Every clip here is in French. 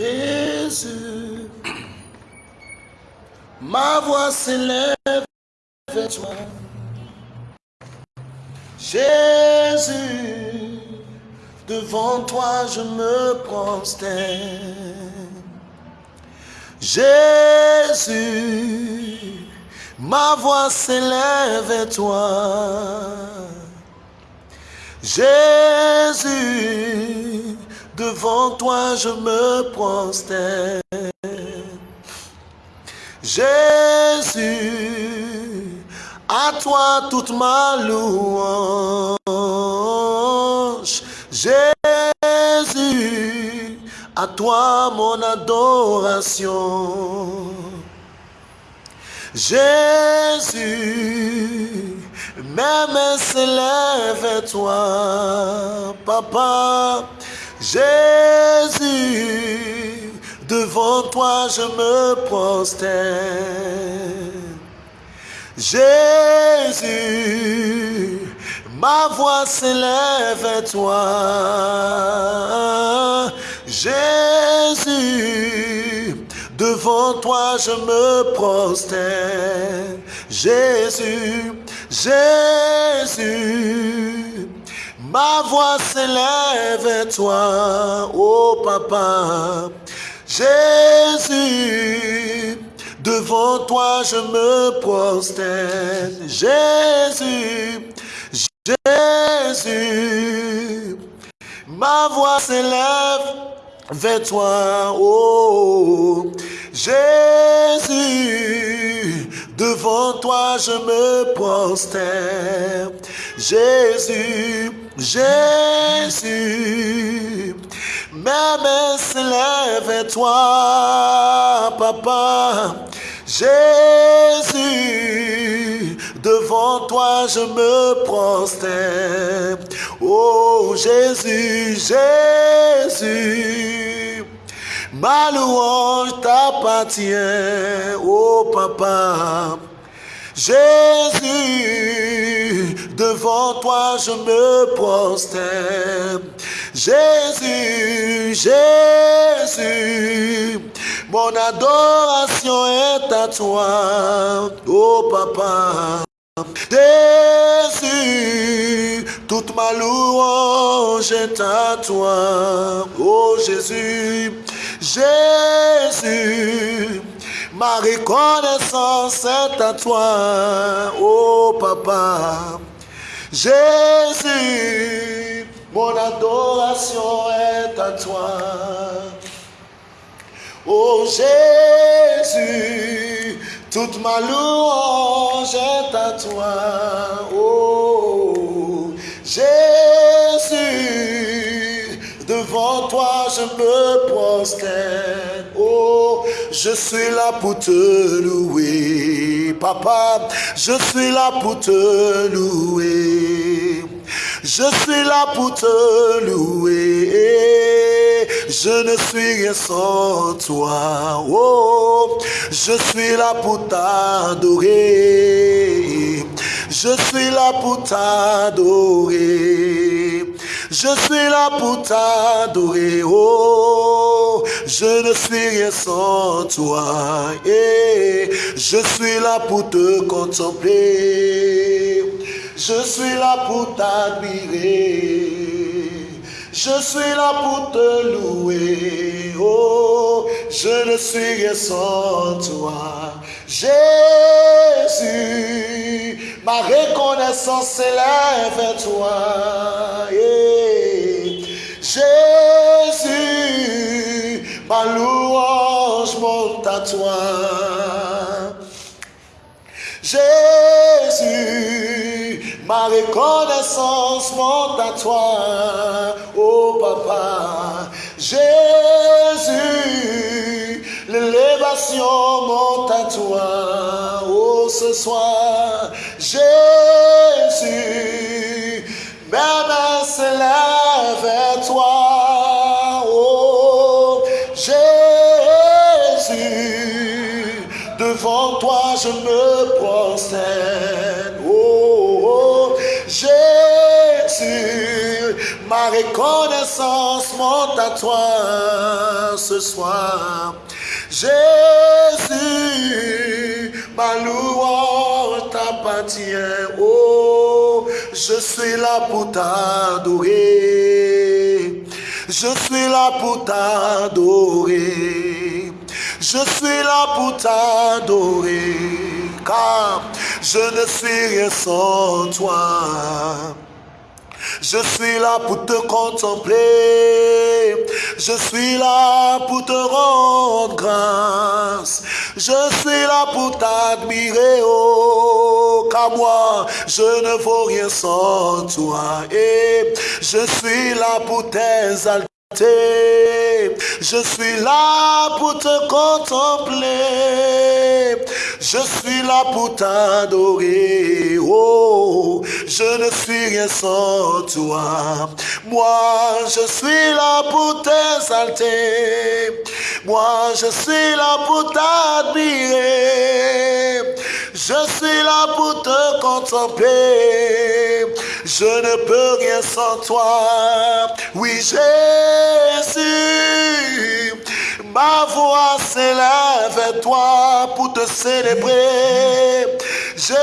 Jésus, ma voix s'élève vers toi. Jésus, devant toi je me prosterne. Jésus, ma voix s'élève vers toi. Jésus, devant toi je me prosterne. Jésus, à toi toute ma louange. Jésus, à toi mon adoration. Jésus, mes mains s'élèvent vers toi, Papa. Jésus, devant toi je me prosterne. Jésus, ma voix s'élève vers toi. Jésus, devant toi je me prosterne. Jésus, Jésus, ma voix s'élève vers toi, oh papa. Jésus, devant toi je me prosterne. Jésus, Jésus, ma voix s'élève vers toi, oh Jésus, devant toi je me prosterne. Jésus, Jésus, mes mains s'élèvent vers toi, Papa. Jésus, devant toi je me prosterne. Oh Jésus, Jésus, ma louange t'appartient, oh Papa. Jésus, devant toi je me prosterne. Jésus, Jésus, mon adoration est à toi, oh Papa. Jésus, toute ma louange est à toi, oh Jésus. Jésus, ma reconnaissance est à toi, oh Papa. Jésus, mon adoration est à toi. Oh Jésus, toute ma louange est à toi. Oh Jésus, devant toi je me prosterne. Oh, je suis là pour te louer. Papa, je suis là pour te louer. Je suis là pour te louer. Je ne suis rien sans toi. Oh, je suis là pour t'adorer. Je suis là pour t'adorer. Je suis là pour t'adorer. Oh, je ne suis rien sans toi. Et je suis là pour te contempler. Je suis là pour t'admirer. Je suis là pour te louer. Oh, je ne suis rien sans toi. Jésus, ma reconnaissance s'élève vers toi. Jésus, ma louange monte à toi. Ma reconnaissance monte à toi, oh papa. Jésus, l'élévation monte à toi, oh ce soir. Jésus, mes mains s'élèvent vers toi, oh Jésus, devant toi je me prosterne, Ma reconnaissance monte à toi ce soir. Jésus, ma louange t'appartient. Oh, je suis là pour t'adorer. Je suis là pour t'adorer. Je suis là pour t'adorer. Car je ne suis rien sans toi. Je suis là pour te contempler. Je suis là pour te rendre grâce. Je suis là pour t'admirer, oh, car moi, je ne vaux rien sans toi. Et je suis là pour t'exalter. Je suis là pour te contempler. Je suis là pour t'adorer. Oh, je ne suis rien sans toi. Moi, je suis là pour t'exalter. Moi, je suis là pour t'admirer. Je suis là pour te contempler. Je ne peux rien sans toi. Oui, Jésus, ma voix s'élève vers toi pour te célébrer. Jésus,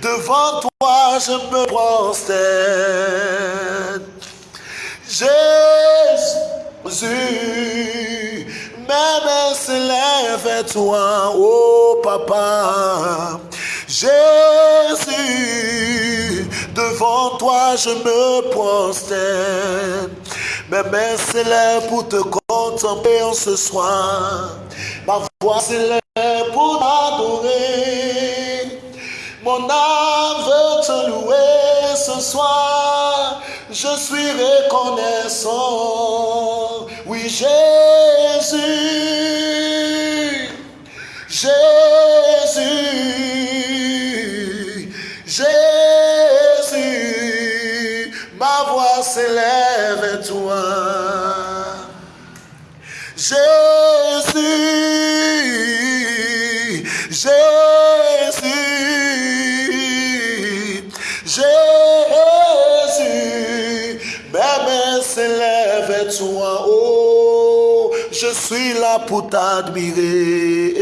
devant toi je me prosterne. Jésus, mes mains s'élèvent vers toi, oh papa. Jésus, devant toi je me prosterne. Mes mains s'élèvent pour te contempler en ce soir. Ma voix s'élève pour t'adorer. Mon âme veut te louer ce soir. Je suis reconnaissant. Oui, Jésus. Jésus. Jésus. Ma voix s'élève toi. Jésus. Jésus. Jésus. S'élèvent à toi. Oh, je suis là pour t'admirer.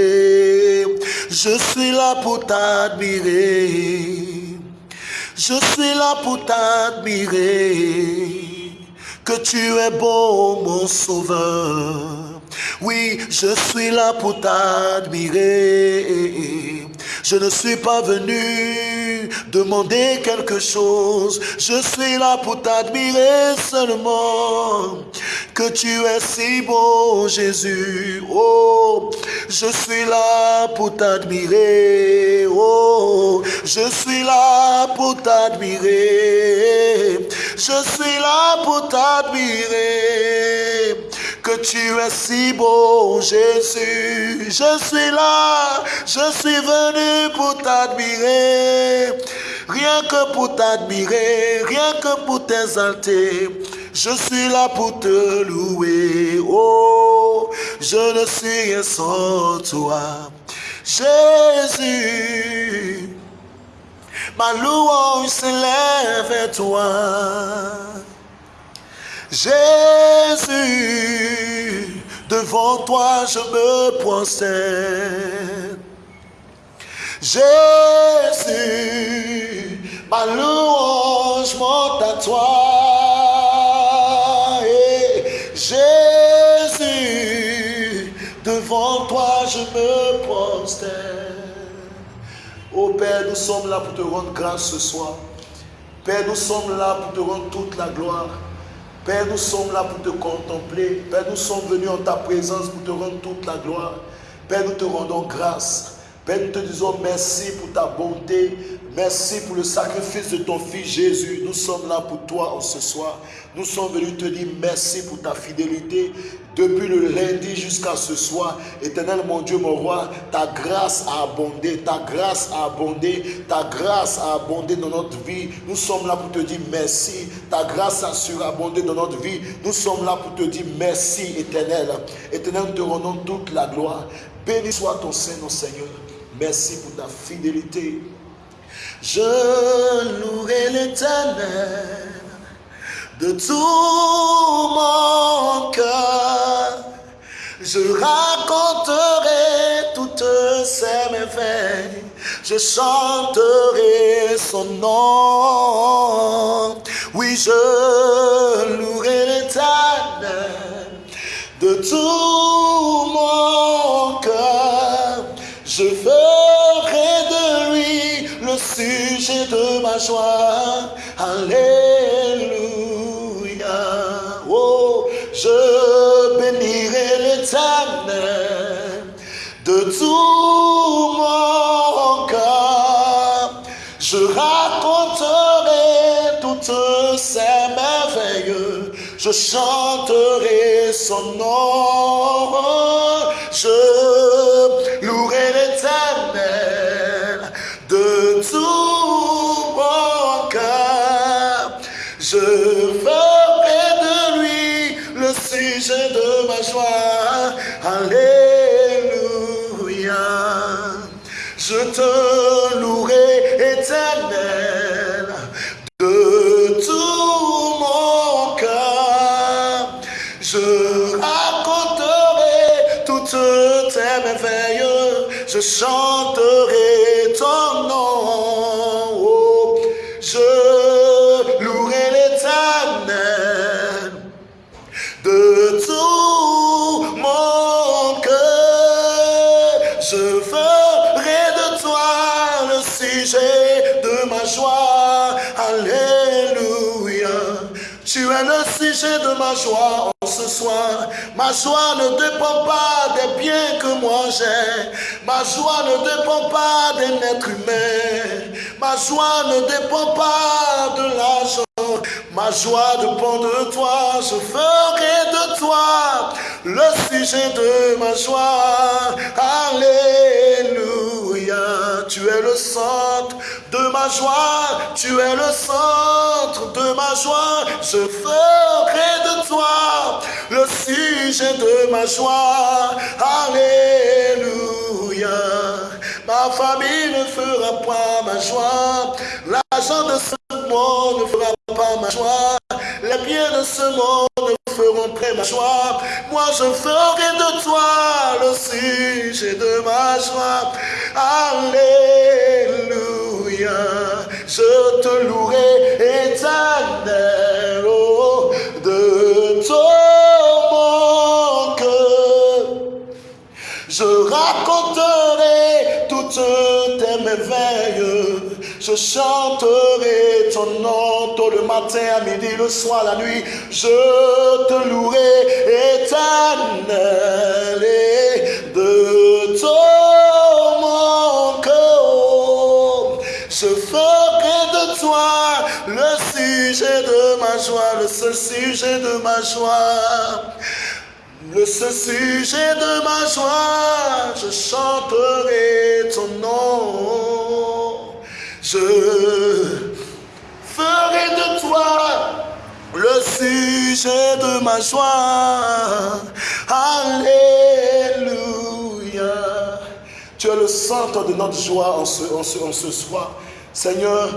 Je suis là pour t'admirer. Je suis là pour t'admirer. Que tu es bon, mon sauveur. Oui, je suis là pour t'admirer. Je ne suis pas venu demander quelque chose. Je suis là pour t'admirer seulement. Que tu es si beau, Jésus. Oh, je suis là pour t'admirer. Oh, je suis là pour t'admirer. Je suis là pour t'admirer. Que tu es si Jésus. Je suis là, je suis venu pour t'admirer. Rien que pour t'admirer, rien que pour t'exalter. Je suis là pour te louer. Oh, je ne suis rien sans toi. Jésus, ma louange s'élève à toi. Jésus, devant toi je me prosterne. Jésus, ma louange monte à toi. Et Jésus, devant toi je me prosterne. Oh Père, nous sommes là pour te rendre grâce ce soir. Père, nous sommes là pour te rendre toute la gloire. Père, nous sommes là pour te contempler. Père, nous sommes venus en ta présence pour te rendre toute la gloire. Père, nous te rendons grâce. Père, nous te disons merci pour ta bonté. Merci pour le sacrifice de ton Fils Jésus. Nous sommes là pour toi ce soir. Nous sommes venus te dire merci pour ta fidélité. Depuis le lundi jusqu'à ce soir, éternel mon Dieu, mon roi, ta grâce a abondé, ta grâce a abondé, ta grâce a abondé dans notre vie. Nous sommes là pour te dire merci. Ta grâce a surabondé dans notre vie. Nous sommes là pour te dire merci, éternel. Éternel, nous te rendons toute la gloire. Béni soit ton Saint, Seigneur. Merci pour ta fidélité. Je louerai l'éternel de tout mon cœur. Je raconterai toutes ses merveilles. Je chanterai son nom. Oui, je louerai l'éternel de tout mon cœur. Je ferai de lui le sujet de ma joie. Alléluia. Oh, je bénirai l'éternel de tout mon cœur. Je raconterai toutes ses merveilles. Je chanterai son nom. Je louerai de tout mon cœur. Je raconterai toutes tes merveilles. Je chanterai de ma joie en ce soir. Ma joie ne dépend pas des biens que moi j'ai. Ma joie ne dépend pas d'un être humain. Ma joie ne dépend pas de l'argent. Ma joie dépend de toi. Je ferai de toi le sujet de ma joie. Alléluia. Tu es le centre de ma joie. Tu es le centre de ma joie. Je ferai de toi le sujet de ma joie. Alléluia. Ma famille ne fera pas ma joie. L'argent de ce monde ne fera pas ma joie. Les biens de ce monde ne feront pas ma joie. Moi, je ferai de toi le sujet de ma joie. Alléluia. Je te louerai éternel oh, de tout mon. Je raconterai toutes tes merveilles. Je chanterai ton nom tôt le matin, à midi, le soir, la nuit. Je te louerai éternel et de tout mon cœur. Je ferai de toi le sujet de ma joie, le seul sujet de ma joie. Le sujet de ma joie, je chanterai ton nom. Je ferai de toi le sujet de ma joie. Alléluia. Tu es le centre de notre joie en ce, en ce, en soir. Seigneur,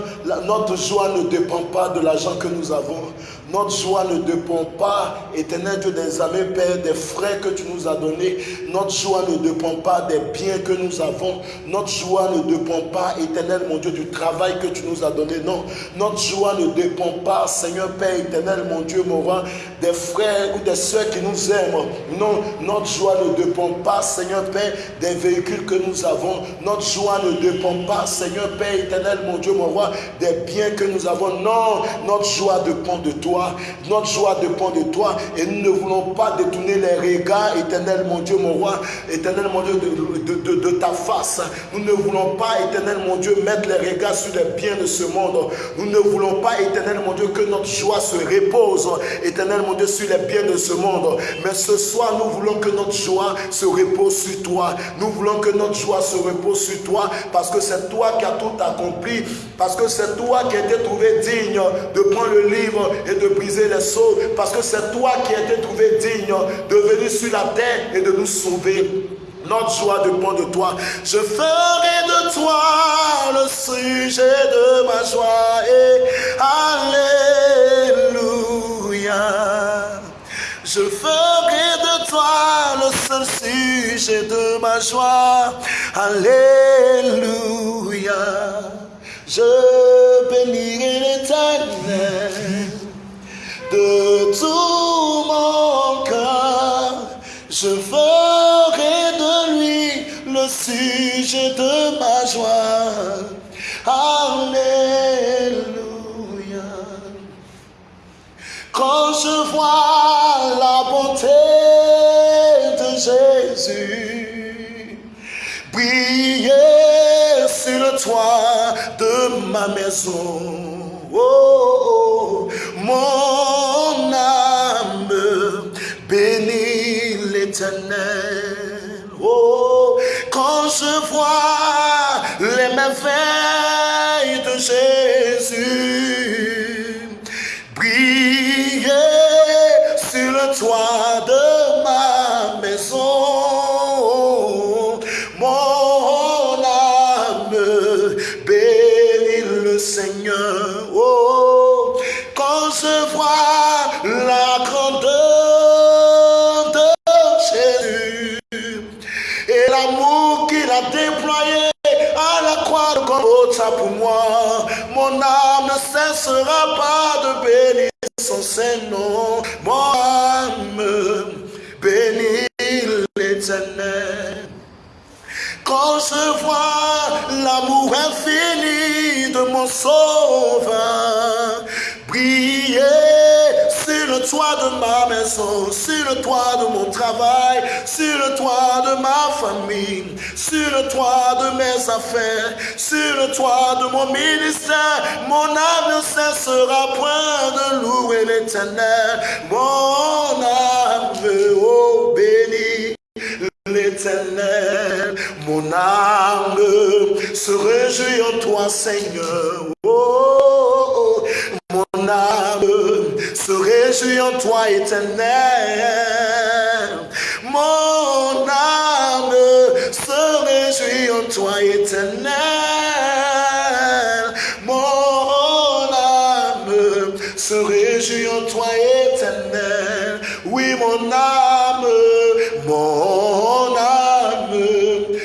notre joie ne dépend pas de l'argent que nous avons. Notre joie ne dépend pas, éternel Dieu des amis, Père, des frères que tu nous as donnés. Notre joie ne dépend pas des biens que nous avons. Notre joie ne dépend pas, éternel mon Dieu, du travail que tu nous as donné. Non, notre joie ne dépend pas, Seigneur Père éternel, mon Dieu, mon roi, des frères ou des soeurs qui nous aiment. Non, notre joie ne dépend pas, Seigneur Père, des véhicules que nous avons. Notre joie ne dépend pas, Seigneur Père éternel, mon Dieu, mon roi, des biens que nous avons. Non, notre joie dépend de toi. Notre joie dépend de toi. Et nous ne voulons pas détourner les regards, éternel, mon Dieu, mon roi, éternel, mon Dieu, de, de- ta face. Nous ne voulons pas, éternel, mon Dieu, mettre les regards sur les biens de ce monde. Nous ne voulons pas, éternel, mon Dieu, que notre joie se repose, éternel, mon Dieu, sur les biens de ce monde. Mais ce soir, nous voulons que notre joie se repose sur toi. Nous voulons que notre joie se repose sur toi parce que c'est toi qui as tout accompli. Parce que c'est toi qui as été trouvé digne de prendre le livre et de briser les sceaux. Parce que c'est toi qui as été trouvé digne de venir sur la terre et de nous sauver. Notre joie dépend de toi. Je ferai de toi le sujet de ma joie. Et Alléluia. Je ferai de toi le seul sujet de ma joie. Alléluia. Je bénirai l'éternel de tout mon cœur. Je ferai de lui le sujet de ma joie. Alléluia. Quand je vois la bonté de Jésus briller sur le toit de ma maison, oh, mon âme bénit l'éternel. Oh, quand je vois les merveilles de Jésus briller sur le toit de ma cessera pas de bénir son Saint-Nom. Mon âme bénit l'éternel. Quand je vois l'amour infini de mon sauveur le toit de ma maison, sur le toit de mon travail, sur le toit de ma famille, sur le toit de mes affaires, sur le toit de mon ministère, mon âme ne cessera point de louer l'éternel. Mon âme, oh béni l'éternel, mon âme se réjouit en toi, Seigneur. Oh, oh, mon âme se réjouit en toi, éternel. Mon âme se réjouit en toi, éternel. Mon âme se réjouit en toi, éternel. Oui, mon âme, mon âme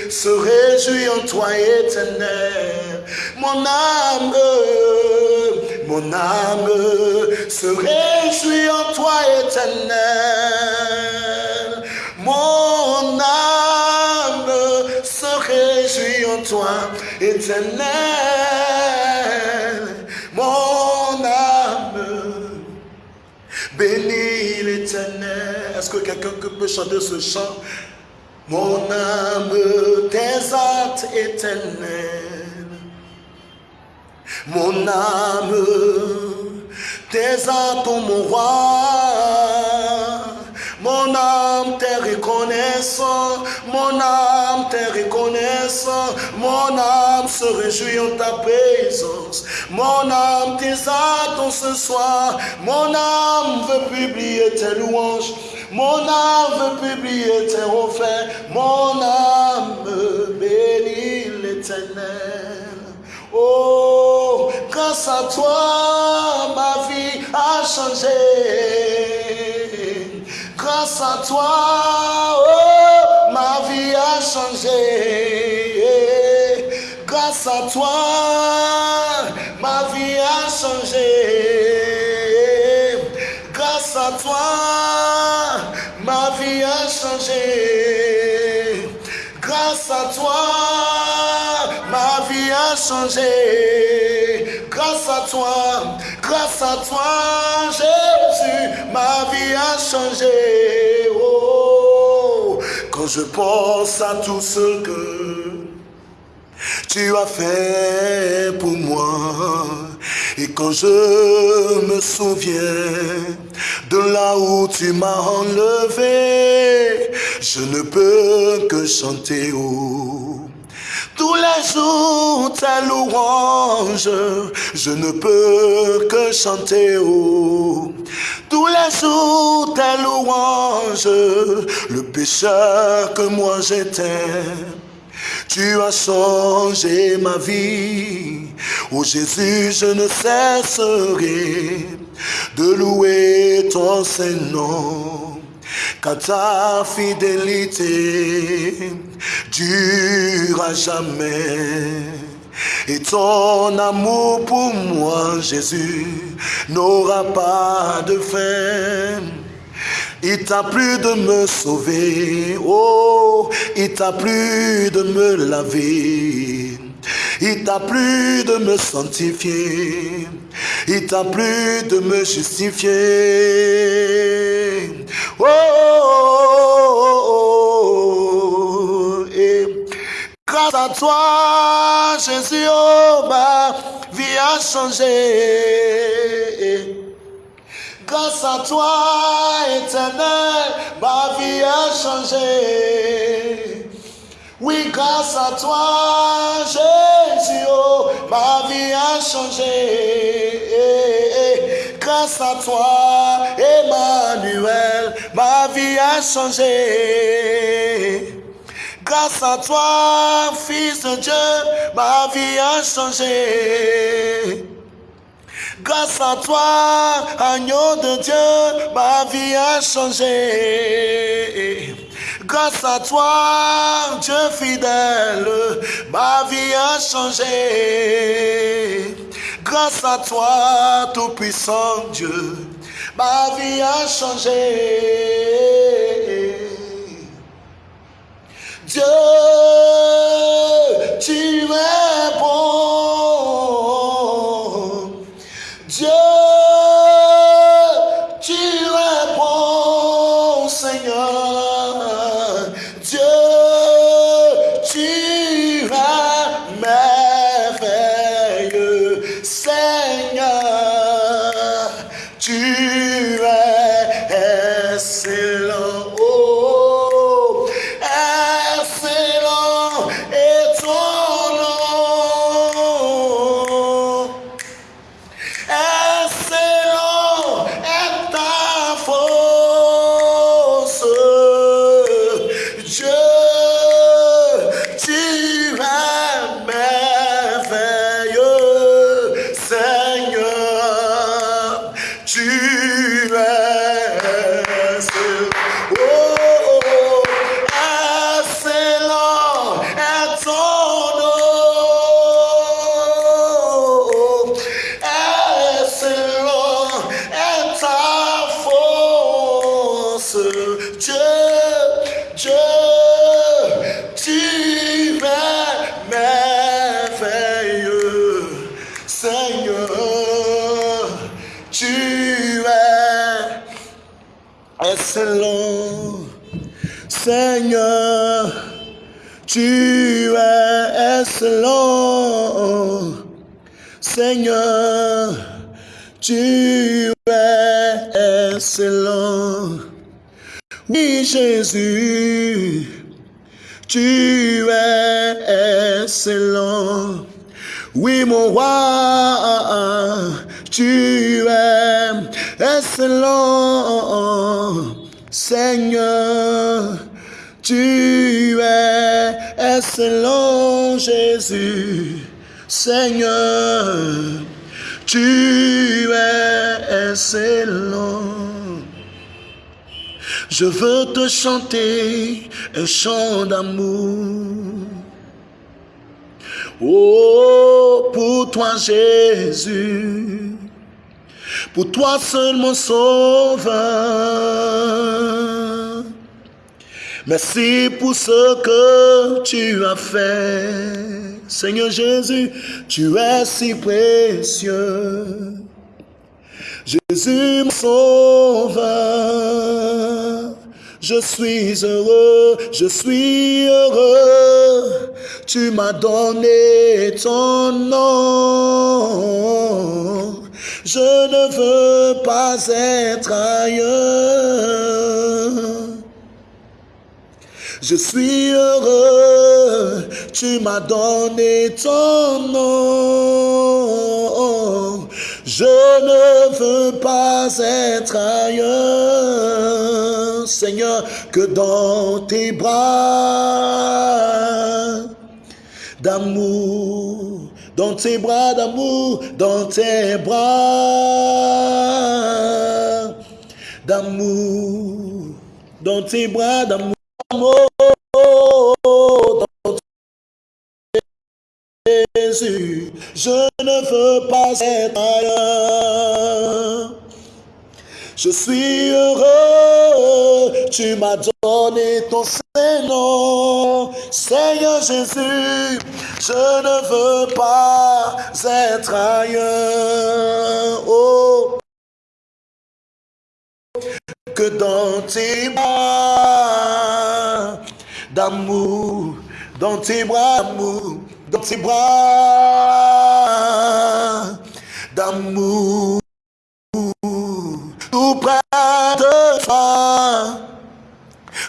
se réjouit en toi, éternel. Mon âme, mon âme se réjouit en toi, éternel. Mon âme se réjouit en toi, éternel. Mon âme bénit l'éternel. Est-ce que quelqu'un peut chanter ce chant? Mon âme t'exalte éternel. Mon âme t'exalte mon roi. Mon âme t'est reconnaissant, mon âme t'est reconnaissant, mon âme se réjouit en ta présence, mon âme t'exalte en ce soir, mon âme veut publier tes louanges, mon âme veut publier tes refrains, mon âme bénit l'éternel. Oh, grâce à toi, ma vie a changé. Grâce à toi, oh, ma vie a changé. Grâce à toi, Grâce à toi, grâce à toi, Jésus, ma vie a changé. Oh, quand je pense à tout ce que tu as fait pour moi. Et quand je me souviens de là où tu m'as enlevé, je ne peux que chanter oh. Tous les jours tes louanges, je ne peux que chanter oh. Tous les jours louanges, changes le pécheur que moi j'étais. Tu as changé ma vie. Oh Jésus, je ne cesserai de louer ton Saint-Nom. Car ta fidélité dure à jamais. Et ton amour pour moi, Jésus, n'aura pas de fin. Il t'a plu de me sauver, oh, il t'a plu de me laver. Il t'a plu de me sanctifier, il t'a plu de me justifier. Oh, oh, oh, et grâce à toi, Jésus, oh, ma vie a changé. Grâce à toi, éternel, ma vie a changé. Oui, grâce à toi, Jésus, oh, ma vie a changé. Grâce à toi, Emmanuel, ma vie a changé. Grâce à toi, Fils de Dieu, ma vie a changé. Grâce à toi, agneau de Dieu, ma vie a changé. Grâce à toi, Dieu fidèle, ma vie a changé. Grâce à toi, tout-puissant Dieu, ma vie a changé. Dieu, tu es bon. Seigneur, tu es excellent. Seigneur, tu es excellent. Seigneur, tu es excellent. Oui, Jésus, tu es excellent. Oui, mon roi, tu es excellent. Seigneur, tu es excellent, Jésus. Seigneur, tu es excellent. Je veux te chanter un chant d'amour. Oh, pour toi Jésus, pour toi seul mon sauveur. Merci pour ce que tu as fait. Seigneur Jésus, tu es si précieux. Jésus mon sauveur, je suis heureux, je suis heureux. Tu m'as donné ton nom. Je ne veux pas être ailleurs. Je suis heureux, tu m'as donné ton nom. Je ne veux pas être ailleurs, Seigneur, que dans tes bras. D'amour, dans tes bras d'amour, dans tes bras. D'amour, dans tes bras d'amour, Je ne veux pas être ailleurs. Je suis heureux, tu m'as donné ton Saint-Nom. Seigneur Jésus, je ne veux pas être ailleurs. Oh, que dans tes bras d'amour, dans tes bras d'amour, dans tes bras d'amour, tout près de toi,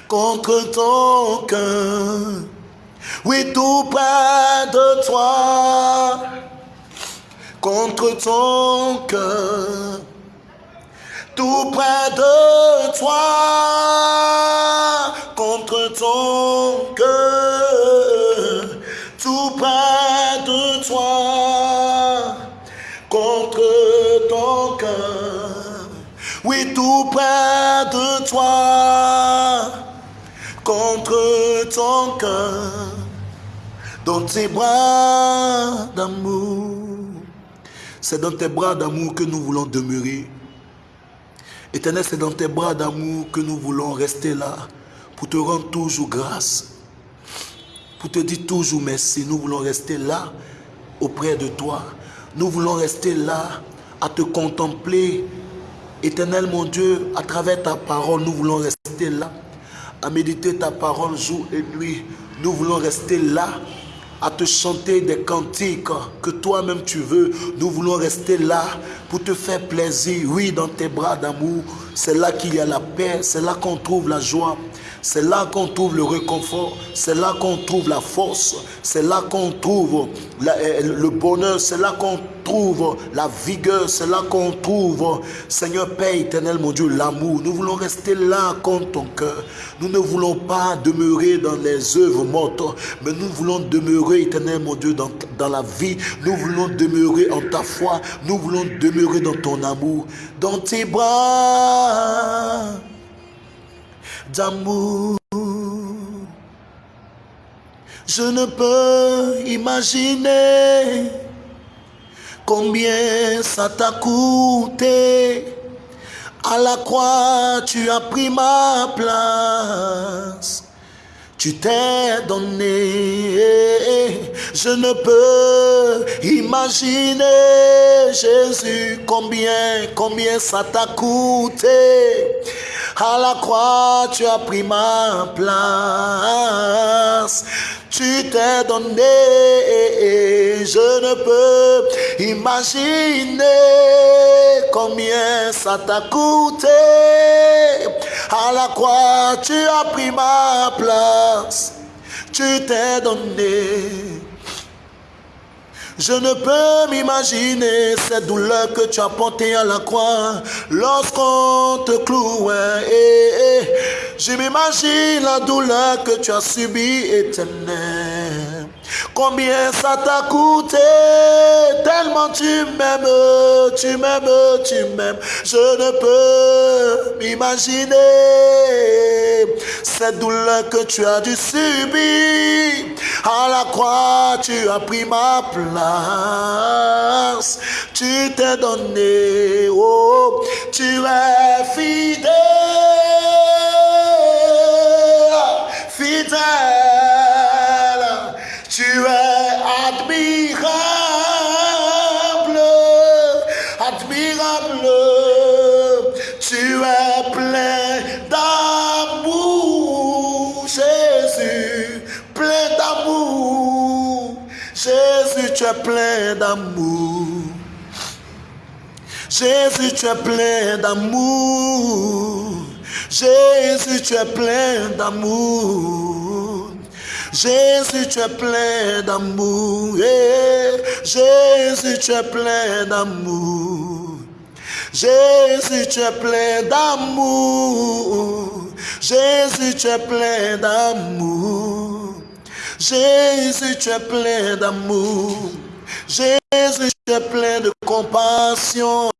contre ton cœur, oui, tout près de toi, contre ton cœur, tout près de toi, contre ton cœur, tout près de toi, contre ton cœur. Oui, tout près de toi, contre ton cœur, dans tes bras d'amour. C'est dans tes bras d'amour que nous voulons demeurer. Éternel, c'est dans tes bras d'amour que nous voulons rester là pour te rendre toujours grâce, pour te dire toujours merci. Nous voulons rester là auprès de toi. Nous voulons rester là à te contempler. Éternel mon Dieu, à travers ta parole, nous voulons rester là à méditer ta parole jour et nuit. Nous voulons rester là à te chanter des cantiques que toi-même tu veux. Nous voulons rester là pour te faire plaisir. Oui, dans tes bras d'amour, c'est là qu'il y a la paix, c'est là qu'on trouve la joie. C'est là qu'on trouve le réconfort, c'est là qu'on trouve la force, c'est là qu'on trouve le bonheur, c'est là qu'on trouve la vigueur, c'est là qu'on trouve, Seigneur Père éternel, mon Dieu, l'amour. Nous voulons rester là contre ton cœur. Nous ne voulons pas demeurer dans les œuvres mortes, mais nous voulons demeurer, éternel, mon Dieu, dans, dans la vie. Nous voulons demeurer en ta foi. Nous voulons demeurer dans ton amour, dans tes bras d'amour. Je ne peux imaginer combien ça t'a coûté. À la croix, tu as pris ma place. Tu t'es donné. Je ne peux imaginer, Jésus, combien, combien ça t'a coûté. À la croix, tu as pris ma place. Tu t'es donné, je ne peux imaginer combien ça t'a coûté. À la croix, tu as pris ma place. Tu t'es donné. Je ne peux m'imaginer cette douleur que tu as portée à la croix lorsqu'on te clouait. Je m'imagine la douleur que tu as subie éternelle. Combien ça t'a coûté? Tellement tu m'aimes, tu m'aimes, tu m'aimes. Je ne peux m'imaginer cette douleur que tu as dû subir. À la croix, tu as pris ma place. Tu t'es donné, oh, tu es fidèle, fidèle. Es admirable, admirable. Tu es plein d'amour, Jésus, plein d'amour. Jésus, tu es plein d'amour. Jésus, tu es plein d'amour. Jésus, tu es plein d'amour. Jésus, tu es plein d'amour. Jésus, tu es plein d'amour. Jésus, tu es plein d'amour. Jésus, tu es plein d'amour. Jésus, tu es plein d'amour. Jésus, tu es plein de compassion.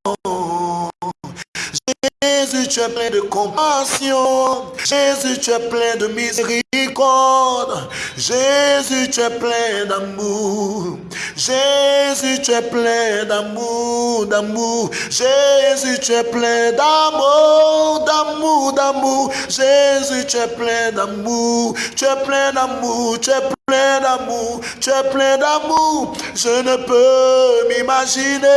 Jésus, tu es plein de compassion. Jésus, tu es plein de miséricorde. Jésus, tu es plein d'amour. Jésus, tu es plein d'amour, d'amour. Jésus, tu es plein d'amour, d'amour, d'amour. Jésus, tu es plein d'amour. Tu es plein d'amour, tu es plein d'amour, tu es plein d'amour. Je ne peux m'imaginer.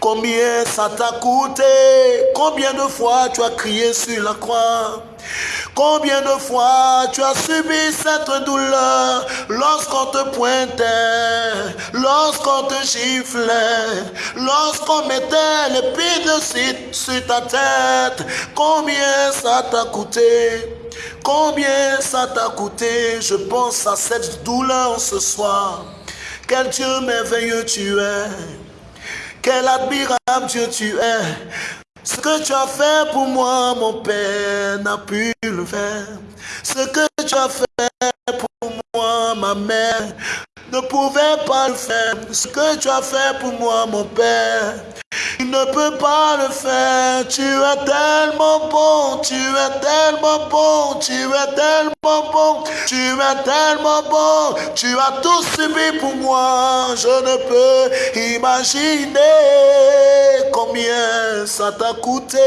Combien ça t'a coûté? Combien de fois tu as crié sur la croix? Combien de fois tu as subi cette douleur? Lorsqu'on te pointait, lorsqu'on te giflait, lorsqu'on mettait l'épine sur ta tête Combien ça t'a coûté? Combien ça t'a coûté? Je pense à cette douleur ce soir. Quel Dieu merveilleux tu es. Quel admirable Dieu tu es. Ce que tu as fait pour moi, mon Père n'a pu le faire. Ce que tu as fait pour moi, ma mère ne pouvait pas le faire. Ce que tu as fait pour moi, mon Père, il ne peut pas le faire. Tu es tellement bon, tu es tellement bon, tu es tellement bon, tu es tellement bon. Tu as tout subi pour moi. Je ne peux imaginer combien ça t'a coûté.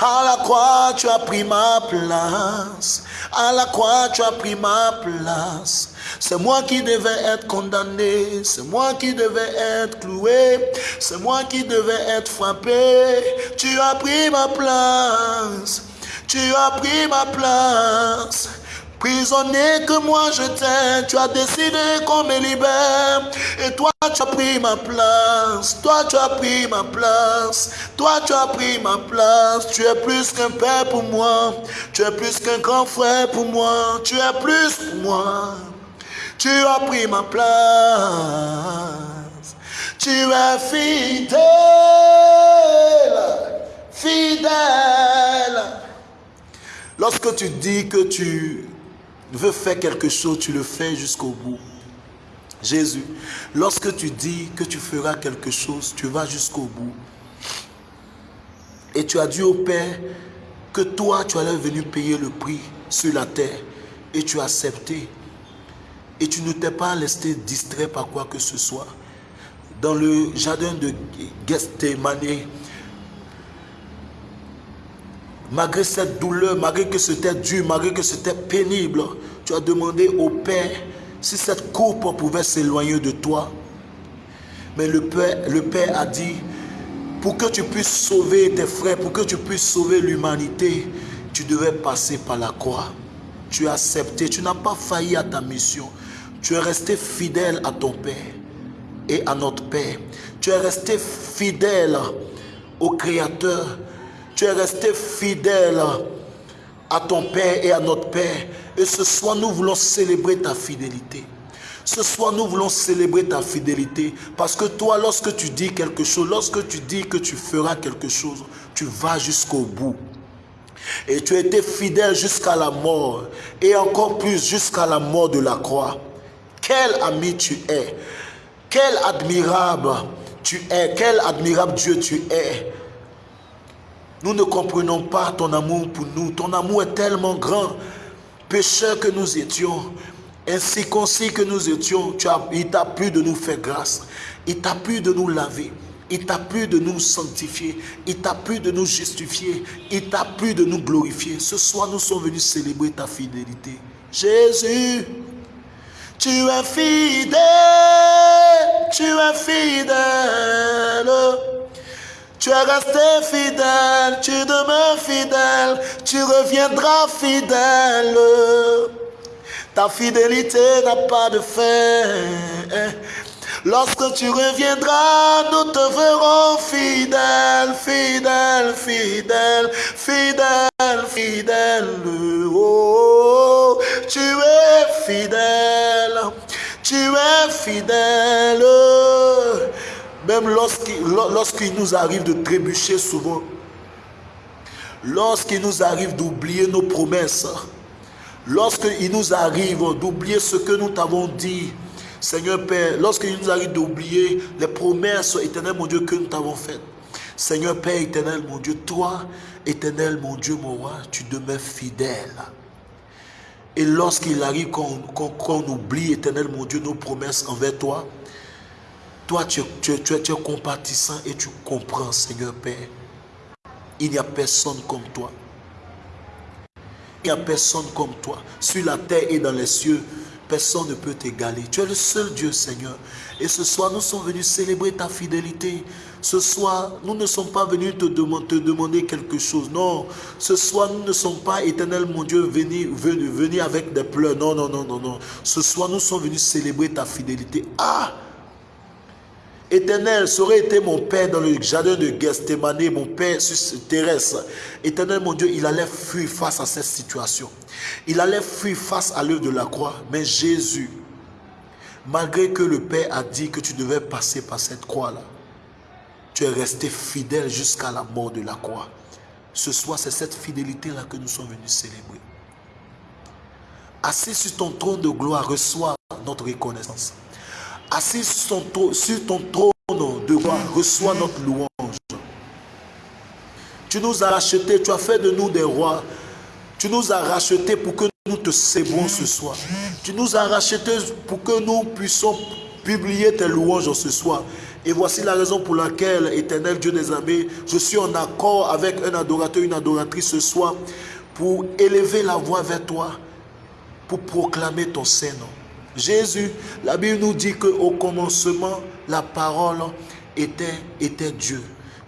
À la croix, tu as pris ma place. À la croix, tu as pris ma place. C'est moi qui devais être condamné, c'est moi qui devais être cloué, c'est moi qui devais être frappé. Tu as pris ma place, tu as pris ma place. Prisonnier que moi j'étais, tu as décidé qu'on me libère. Et toi tu as pris ma place, toi tu as pris ma place, toi tu as pris ma place. Tu es plus qu'un père pour moi, tu es plus qu'un grand frère pour moi, tu es plus pour moi. Tu as pris ma place. Tu es fidèle, fidèle. Lorsque tu dis que tu veux faire quelque chose, tu le fais jusqu'au bout. Jésus, lorsque tu dis que tu feras quelque chose, tu vas jusqu'au bout. Et tu as dit au Père que toi, tu allais venir payer le prix sur la terre. Et tu as accepté. Et tu ne t'es pas laissé distrait par quoi que ce soit. Dans le jardin de Gethsemane, malgré cette douleur, malgré que c'était dur, malgré que c'était pénible, tu as demandé au Père si cette coupe pouvait s'éloigner de toi. Mais le Père, le Père a dit, pour que tu puisses sauver tes frères, pour que tu puisses sauver l'humanité, tu devais passer par la croix. Tu as accepté, tu n'as pas failli à ta mission. Tu es resté fidèle à ton Père et à notre Père. Tu es resté fidèle au Créateur. Tu es resté fidèle à ton Père et à notre Père. Et ce soir, nous voulons célébrer ta fidélité. Ce soir, nous voulons célébrer ta fidélité. Parce que toi, lorsque tu dis quelque chose, lorsque tu dis que tu feras quelque chose, tu vas jusqu'au bout. Et tu as été fidèle jusqu'à la mort. Et encore plus jusqu'à la mort de la croix. Quel ami tu es? Quel admirable tu es? Quel admirable Dieu tu es? Nous ne comprenons pas ton amour pour nous. Ton amour est tellement grand. Pécheurs que nous étions, ainsi concis que nous étions, tu as, il t'a plu de nous faire grâce. Il t'a plu de nous laver. Il t'a plu de nous sanctifier. Il t'a plu de nous justifier. Il t'a plu de nous glorifier. Ce soir, nous sommes venus célébrer ta fidélité. Jésus, tu es fidèle, tu es fidèle. Tu es resté fidèle, tu demeures fidèle, tu reviendras fidèle. Ta fidélité n'a pas de fin. Lorsque tu reviendras, nous te verrons fidèle, fidèle, fidèle, fidèle, fidèle. Oh, tu es fidèle, tu es fidèle. Même lorsqu'il nous arrive de trébucher souvent, Lorsqu'il nous arrive d'oublier nos promesses, lorsqu'il nous arrive d'oublier ce que nous t'avons dit, Seigneur Père, lorsqu'il nous arrive d'oublier les promesses éternelles, mon Dieu, que nous t'avons faites. Seigneur Père éternel, mon Dieu, toi, éternel, mon Dieu, mon roi, tu demeures fidèle. Et lorsqu'il arrive qu'on oublie, éternel, mon Dieu, nos promesses envers toi, toi, tu, tu, tu, tu es compatissant et tu comprends, Seigneur Père. Il n'y a personne comme toi. Il n'y a personne comme toi. Sur la terre et dans les cieux, personne ne peut t'égaler. Tu es le seul Dieu, Seigneur. Et ce soir, nous sommes venus célébrer ta fidélité. Ce soir, nous ne sommes pas venus te, demander, quelque chose. Non, ce soir, nous ne sommes pas, éternel mon Dieu, venus, venus, avec des pleurs. Non, non, non, non, non. Ce soir, nous sommes venus célébrer ta fidélité. Ah! Éternel, ça aurait été mon père dans le jardin de Gethsemane, mon père sur terrestre. Éternel, mon Dieu, il allait fuir face à cette situation. Il allait fuir face à l'œuvre de la croix. Mais Jésus, malgré que le Père a dit que tu devais passer par cette croix-là, tu es resté fidèle jusqu'à la mort de la croix. Ce soir, c'est cette fidélité-là que nous sommes venus célébrer. Assis sur ton trône de gloire, reçois notre reconnaissance assis sur ton, trône de gloire, reçois notre louange. Tu nous as rachetés, tu as fait de nous des rois. Tu nous as rachetés pour que nous te célébrons ce soir. Tu nous as rachetés pour que nous puissions publier tes louanges ce soir. Et voici la raison pour laquelle, éternel Dieu des armées, je suis en accord avec un adorateur, une adoratrice ce soir, pour élever la voix vers toi, pour proclamer ton Saint-Nom. Jésus, la Bible nous dit qu'au commencement, la parole était, Dieu.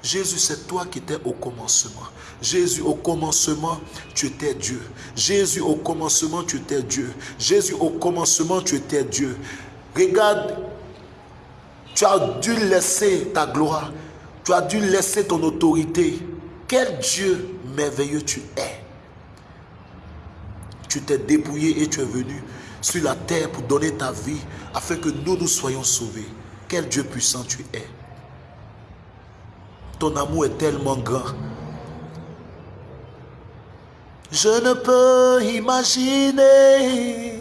Jésus, c'est toi qui étais au commencement. Jésus, au commencement, tu étais Dieu. Jésus, au commencement, tu étais Dieu. Jésus, au commencement, tu étais Dieu. Regarde, tu as dû laisser ta gloire. Tu as dû laisser ton autorité. Quel Dieu merveilleux tu es. Tu t'es dépouillé et tu es venu sur la terre pour donner ta vie afin que nous nous soyons sauvés. Quel Dieu puissant tu es. Ton amour est tellement grand. Je ne peux imaginer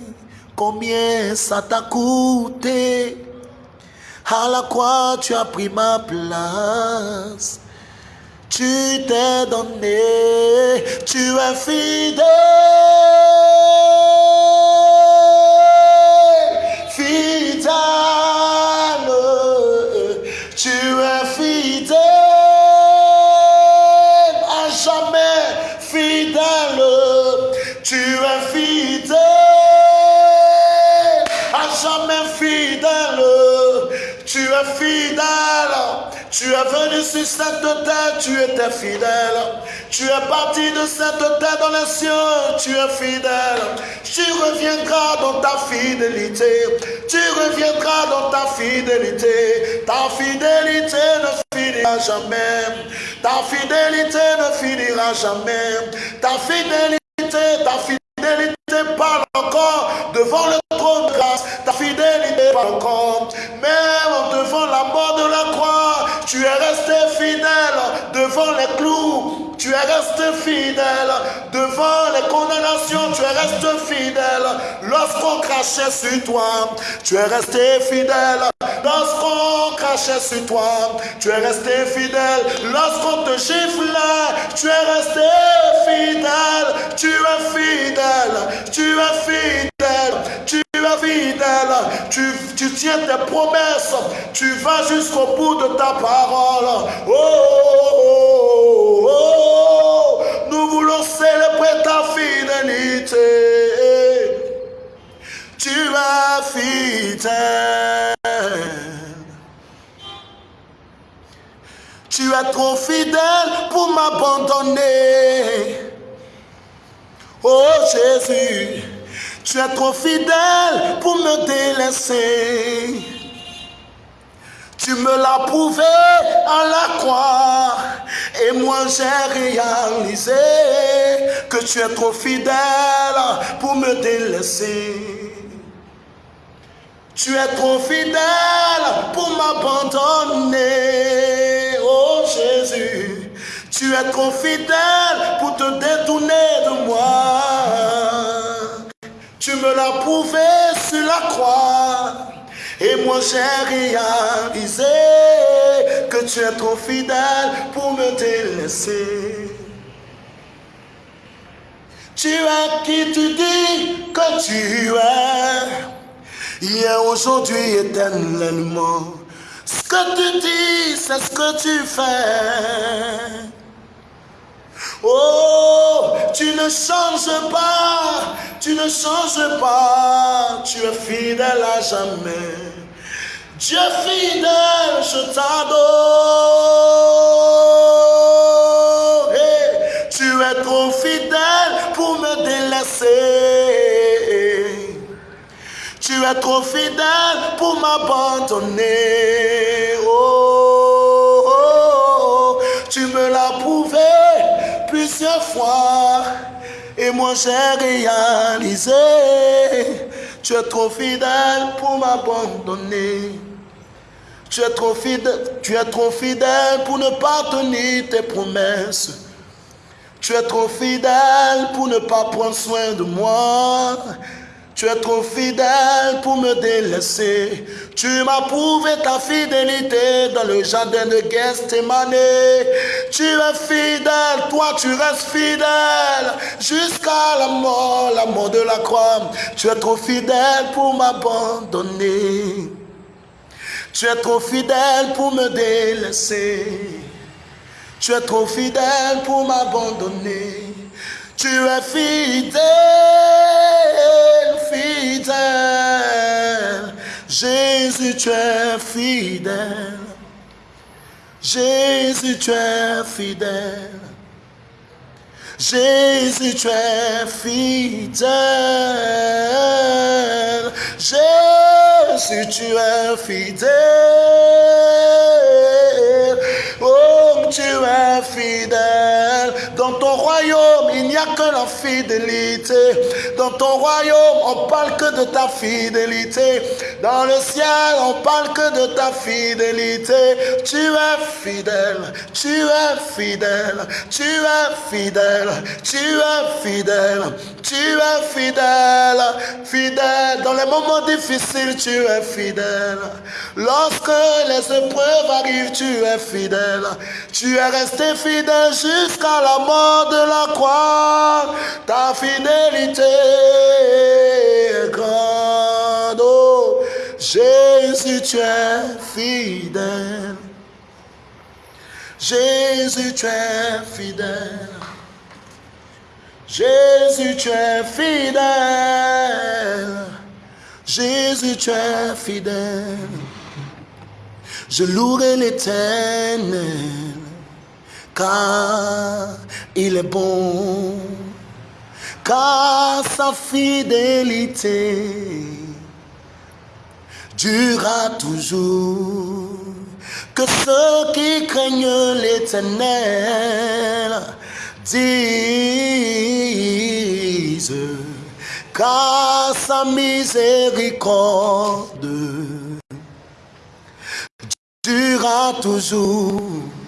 combien ça t'a coûté. À la croix, tu as pris ma place. Tu t'es donné, tu es fidèle. Tu es venu sur cette terre, tu étais fidèle. Tu es parti de cette terre dans les cieux, tu es fidèle. Tu reviendras dans ta fidélité. Tu reviendras dans ta fidélité. Ta fidélité ne finira jamais. Ta fidélité ne finira jamais. Ta fidélité, ta fidélité parle encore devant le trône de grâce. Ta fidélité parle encore. Devant la de la croix, tu es resté fidèle devant les clous. Tu es resté fidèle devant les condamnations. Tu es resté fidèle lorsqu'on crachait sur toi. Tu es resté fidèle lorsqu'on crachait sur toi. Tu es resté fidèle lorsqu'on te giflait. Tu es resté fidèle. Tu es fidèle. Tu es fidèle. Tu es fidèle. Tu, tu tiens tes promesses. Tu vas jusqu'au bout de ta part. Oh, oh, oh, nous voulons célébrer ta fidélité. Tu es fidèle. Tu es trop fidèle pour m'abandonner. Oh Jésus, tu es trop fidèle pour me délaisser. Tu me l'as prouvé à la croix. Et moi j'ai réalisé que tu es trop fidèle pour me délaisser. Tu es trop fidèle pour m'abandonner. Oh Jésus, tu es trop fidèle pour Tu me l'as prouvé sur la croix. Et moi j'ai réalisé que tu es trop fidèle pour me délaisser. Tu es qui tu dis que tu es. Hier, aujourd'hui, éternellement. Ce que tu dis, c'est ce que tu fais. Oh, tu ne changes pas, tu ne changes pas, tu es fidèle à jamais. Dieu fidèle, je t'adore. tu es trop fidèle pour me délaisser. Tu es trop fidèle pour m'abandonner. Oh, oh, oh, tu me l'as prouvé plusieurs fois. Et moi j'ai réalisé, tu es trop fidèle pour m'abandonner. Tu es trop fidèle, tu es trop fidèle pour ne pas tenir tes promesses. Tu es trop fidèle pour ne pas prendre soin de moi. Tu es trop fidèle pour me délaisser. Tu m'as prouvé ta fidélité dans le jardin de Gethsemane. Tu es fidèle, toi tu restes fidèle jusqu'à la mort, la mort de la croix. Tu es trop fidèle pour m'abandonner. Tu es trop fidèle pour me délaisser. Tu es trop fidèle pour m'abandonner. Tu es fidèle, fidèle. Jésus, tu es fidèle. Jésus, tu es fidèle. Jésus, tu es fidèle. Jésus, tu es fidèle. Oh, tu es fidèle. Dans ton royaume, il n'y a que la fidélité. Dans ton royaume, on parle que de ta fidélité. Dans le ciel, on parle que de ta fidélité. Tu es fidèle, tu es fidèle, tu es fidèle, tu es fidèle, tu es fidèle, fidèle. Dans les moments difficiles, tu es fidèle. Lorsque les épreuves arrivent, tu es fidèle. Tu es resté fidèle jusqu'à la mort de la croix. Ta fidélité. Oh, Jésus, tu es fidèle. Jésus, tu es fidèle. Jésus, tu es fidèle. Jésus, tu es fidèle. Je louerai l'éternel, car il est bon, car sa fidélité durera toujours. Que ceux qui craignent l'éternel disent, car sa miséricorde durera toujours.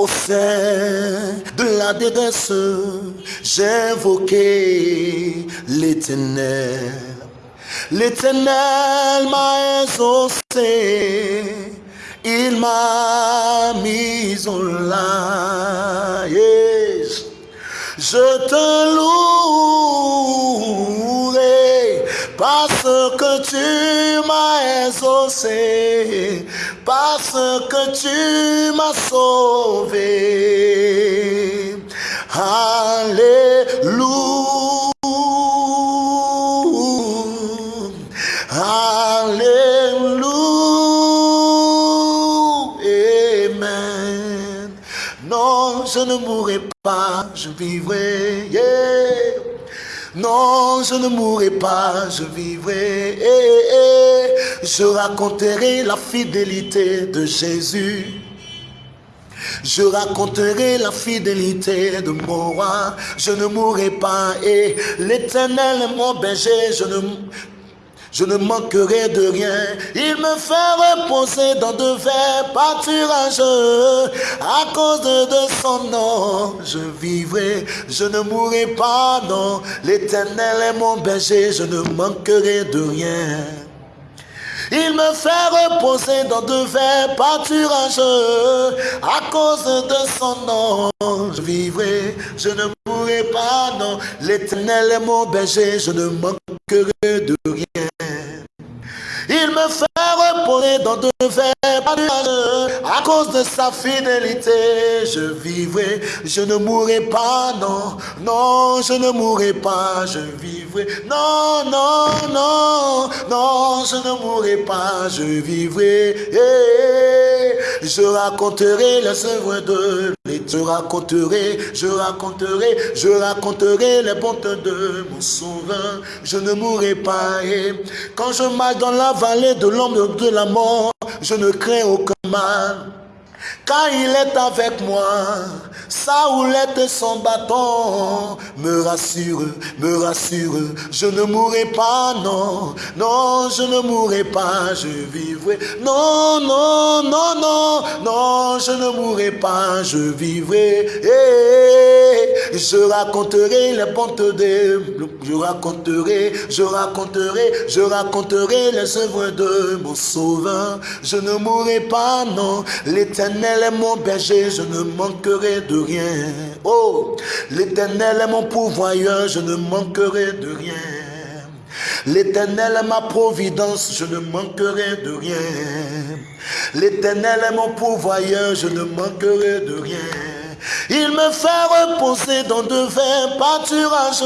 Au sein de la détresse, j'ai invoqué l'éternel. L'éternel m'a exaucé, il m'a mis en l'air. Je te louerai parce que tu m'as exaucé, parce que tu m'as sauvé. Alléluia. Alléluia. Amen. Non, je ne mourrai pas, je vivrai. Non, je ne mourrai pas, je vivrai. Je raconterai la fidélité de Jésus. Je raconterai la fidélité de mon roi. Je ne mourrai pas. Et l'éternel est mon berger. Je ne, je ne manquerai de rien. Il me fait reposer dans de verts pâturages. À cause de son nom, je vivrai, je ne mourrai pas, non. L'éternel est mon berger, je ne manquerai de rien. Il me fait reposer dans de verts pâturages. À cause de son nom, je vivrai, je ne mourrai pas, non. L'éternel est mon berger, je ne manquerai de rien. Il me fait reposer dans de verts À cause de sa fidélité, je vivrai, je ne mourrai pas, non, non, je ne mourrai pas, je vivrai. Non, non, non, non, je ne mourrai pas, je vivrai. je raconterai les œuvres de je raconterai, je raconterai, je raconterai les bontés de mon sauveur. Je ne mourrai pas. Et quand je marche dans la vallée de l'ombre de la mort, je ne crains aucun mal. Car il est avec moi, sa houlette et son bâton me rassure, me rassure. Je ne mourrai pas, non, non, je ne mourrai pas, je vivrai. Non, non, non, non, non, je ne mourrai pas, je vivrai. Et je raconterai les bontés de, je raconterai, je raconterai, je raconterai les œuvres de mon sauveur. Je ne mourrai pas, non, l'éternel est mon berger, je ne manquerai de rien. Oh, l'éternel est mon pourvoyeur, je ne manquerai de rien. L'éternel est ma providence, je ne manquerai de rien. L'éternel est mon pourvoyeur, je ne manquerai de rien. Il me fait reposer dans de verts pâturages.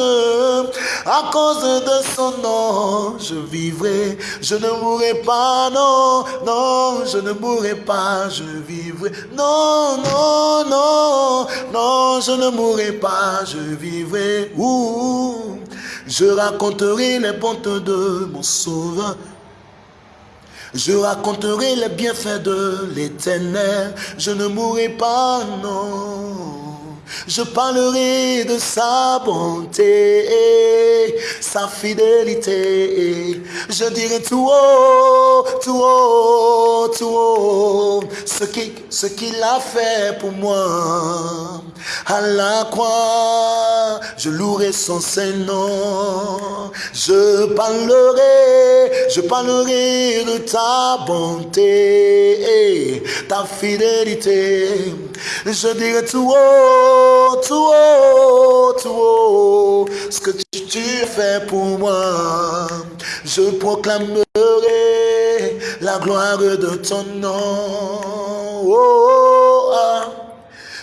À cause de son nom, je vivrai. Je ne mourrai pas, non, non, je ne mourrai pas, je vivrai. Non, non, non, non, je ne mourrai pas, je vivrai. Ouh, je raconterai les bontés de mon sauveur. Je raconterai les bienfaits de l'éternel. Je ne mourrai pas, non. Je parlerai de sa bonté, sa fidélité. Je dirai tout haut, tout haut, tout haut, ce qu'il ce a fait pour moi. À la croix, je louerai son Saint-Nom. Je parlerai, je parlerai de ta bonté, ta fidélité. Je dirai tout haut, tout ce que tu, as fait pour moi. Je proclamerai la gloire de ton nom. Oh, ah.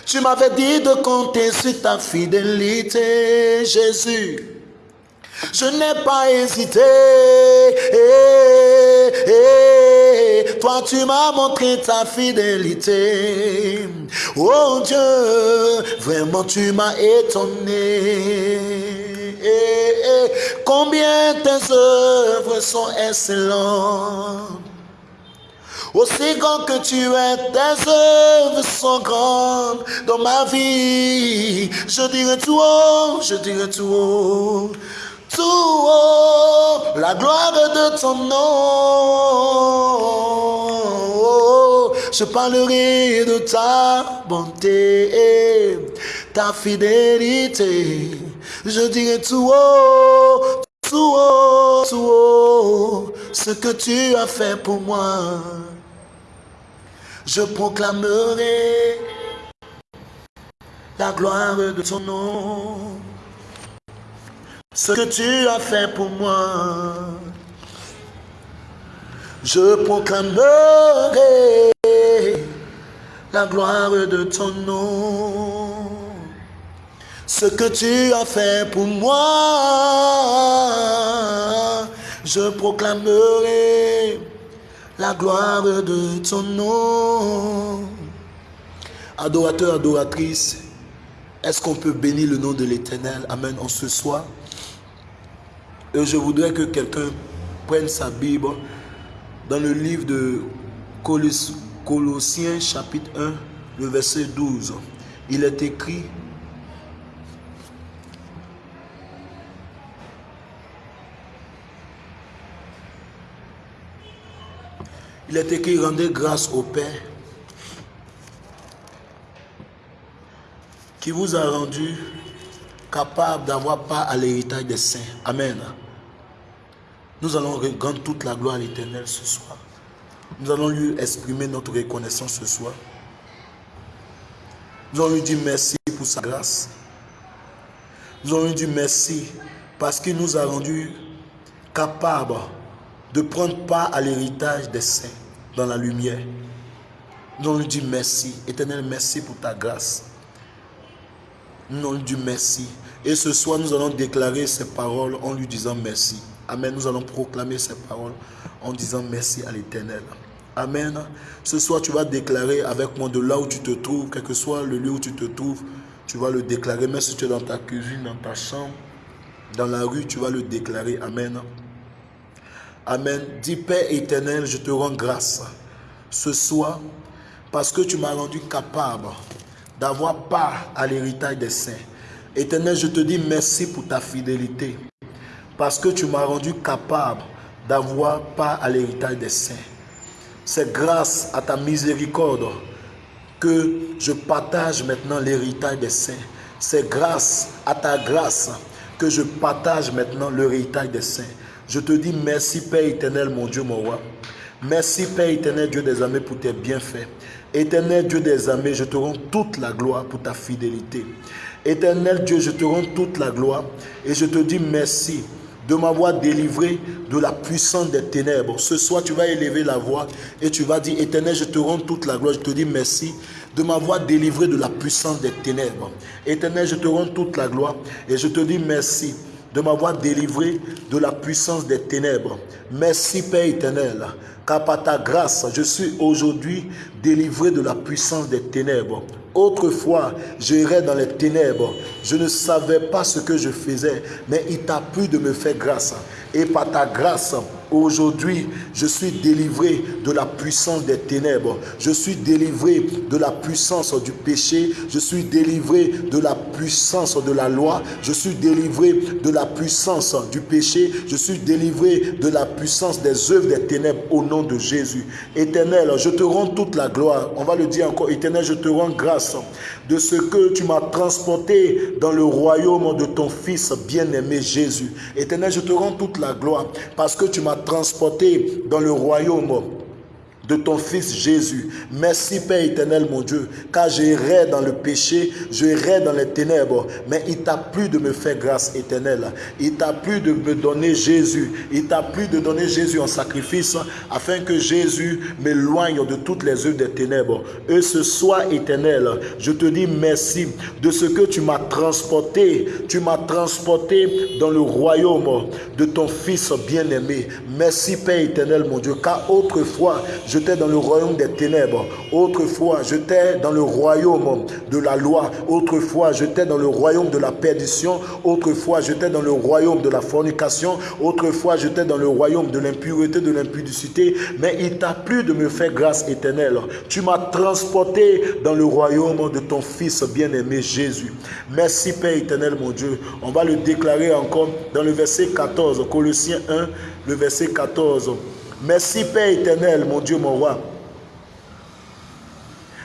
Tu m'avais dit de compter sur ta fidélité, Jésus. Je n'ai pas hésité. Toi, tu m'as montré ta fidélité. Oh Dieu, vraiment tu m'as étonné. combien tes œuvres sont excellentes. Aussi grand que tu es, tes œuvres sont grandes dans ma vie. Je dirai tout haut, je dirai tout haut tout haut, la gloire de ton nom. Je parlerai de ta bonté, ta fidélité. Je dirai tout haut, tout haut, tout haut, ce que tu as fait pour moi. Je proclamerai la gloire de ton nom ce que tu as fait pour moi. Je proclamerai la gloire de ton nom. Ce que tu as fait pour moi, je proclamerai la gloire de ton nom. Adorateur, adoratrice, est-ce qu'on peut bénir le nom de l'Éternel? Amen en ce soir. Et je voudrais que quelqu'un prenne sa Bible dans le livre de Colossiens chapitre 1, le verset 12. Il est écrit, Il est écrit rendez grâce au Père qui vous a rendu capable d'avoir part à l'héritage des saints. Amen. Nous allons rendre toute la gloire à l'éternel ce soir. Nous allons lui exprimer notre reconnaissance ce soir. Nous allons lui dire merci pour sa grâce. Nous allons lui dire merci parce qu'il nous a rendus capables de prendre part à l'héritage des saints dans la lumière. Nous allons lui dire merci. Éternel, merci pour ta grâce. Nous allons lui dire merci. Et ce soir, nous allons déclarer ces paroles en lui disant merci. Amen. Nous allons proclamer ces paroles en disant merci à l'Éternel. Amen. Ce soir, tu vas déclarer avec moi de là où tu te trouves, quel que soit le lieu où tu te trouves, tu vas le déclarer. Même si tu es dans ta cuisine, dans ta chambre, dans la rue, tu vas le déclarer. Amen. Amen. Dis Père éternel, je te rends grâce ce soir parce que tu m'as rendu capable d'avoir part à l'héritage des saints. Éternel, je te dis merci pour ta fidélité parce que tu m'as rendu capable d'avoir part à l'héritage des saints. C'est grâce à ta miséricorde que je partage maintenant l'héritage des saints. C'est grâce à ta grâce que je partage maintenant l'héritage des saints. Je te dis merci Père éternel, mon Dieu, mon roi. Merci Père éternel, Dieu des armées, pour tes bienfaits. Éternel Dieu des armées, je te rends toute la gloire pour ta fidélité. Éternel Dieu, je te rends toute la gloire et je te dis merci de m'avoir délivré de la puissance des ténèbres. Ce soir, tu vas élever la voix et tu vas dire, Éternel, je te rends toute la gloire. Je te dis merci de m'avoir délivré de la puissance des ténèbres. Éternel, je te rends toute la gloire et je te dis merci de m'avoir délivré de la puissance des ténèbres. Merci Père éternel, car par ta grâce, je suis aujourd'hui délivré de la puissance des ténèbres. Autrefois, j'irais dans les ténèbres. Je ne savais pas ce que je faisais, mais il t'a plu de me faire grâce. Et par ta grâce, Aujourd'hui, je suis délivré de la puissance des ténèbres. Je suis délivré de la puissance du péché. Je suis délivré de la puissance de la loi. Je suis délivré de la puissance du péché. Je suis délivré de la puissance des œuvres des ténèbres au nom de Jésus. Éternel, je te rends toute la gloire. On va le dire encore. Éternel, je te rends grâce de ce que tu m'as transporté dans le royaume de ton Fils bien-aimé Jésus. Éternel, je te rends toute la gloire parce que tu m'as transporté dans le royaume de ton Fils Jésus. Merci Père éternel mon Dieu, car j'irai dans le péché, j'irai dans les ténèbres, mais il t'a plu de me faire grâce éternelle. Il t'a plu de me donner Jésus. Il t'a plu de donner Jésus en sacrifice afin que Jésus m'éloigne de toutes les œuvres des ténèbres. Et ce soir éternel, je te dis merci de ce que tu m'as transporté. Tu m'as transporté dans le royaume de ton Fils bien-aimé. Merci Père éternel mon Dieu, car autrefois, j'étais dans le royaume des ténèbres. Autrefois, j'étais dans le royaume de la loi. Autrefois, j'étais dans le royaume de la perdition. Autrefois, j'étais dans le royaume de la fornication. Autrefois, j'étais dans le royaume de l'impureté, de l'impudicité. Mais il t'a plu de me faire grâce éternelle. Tu m'as transporté dans le royaume de ton Fils bien-aimé Jésus. Merci Père éternel, mon Dieu. On va le déclarer encore dans le verset 14, Colossiens 1, le verset 14. Merci Père éternel, mon Dieu, mon roi.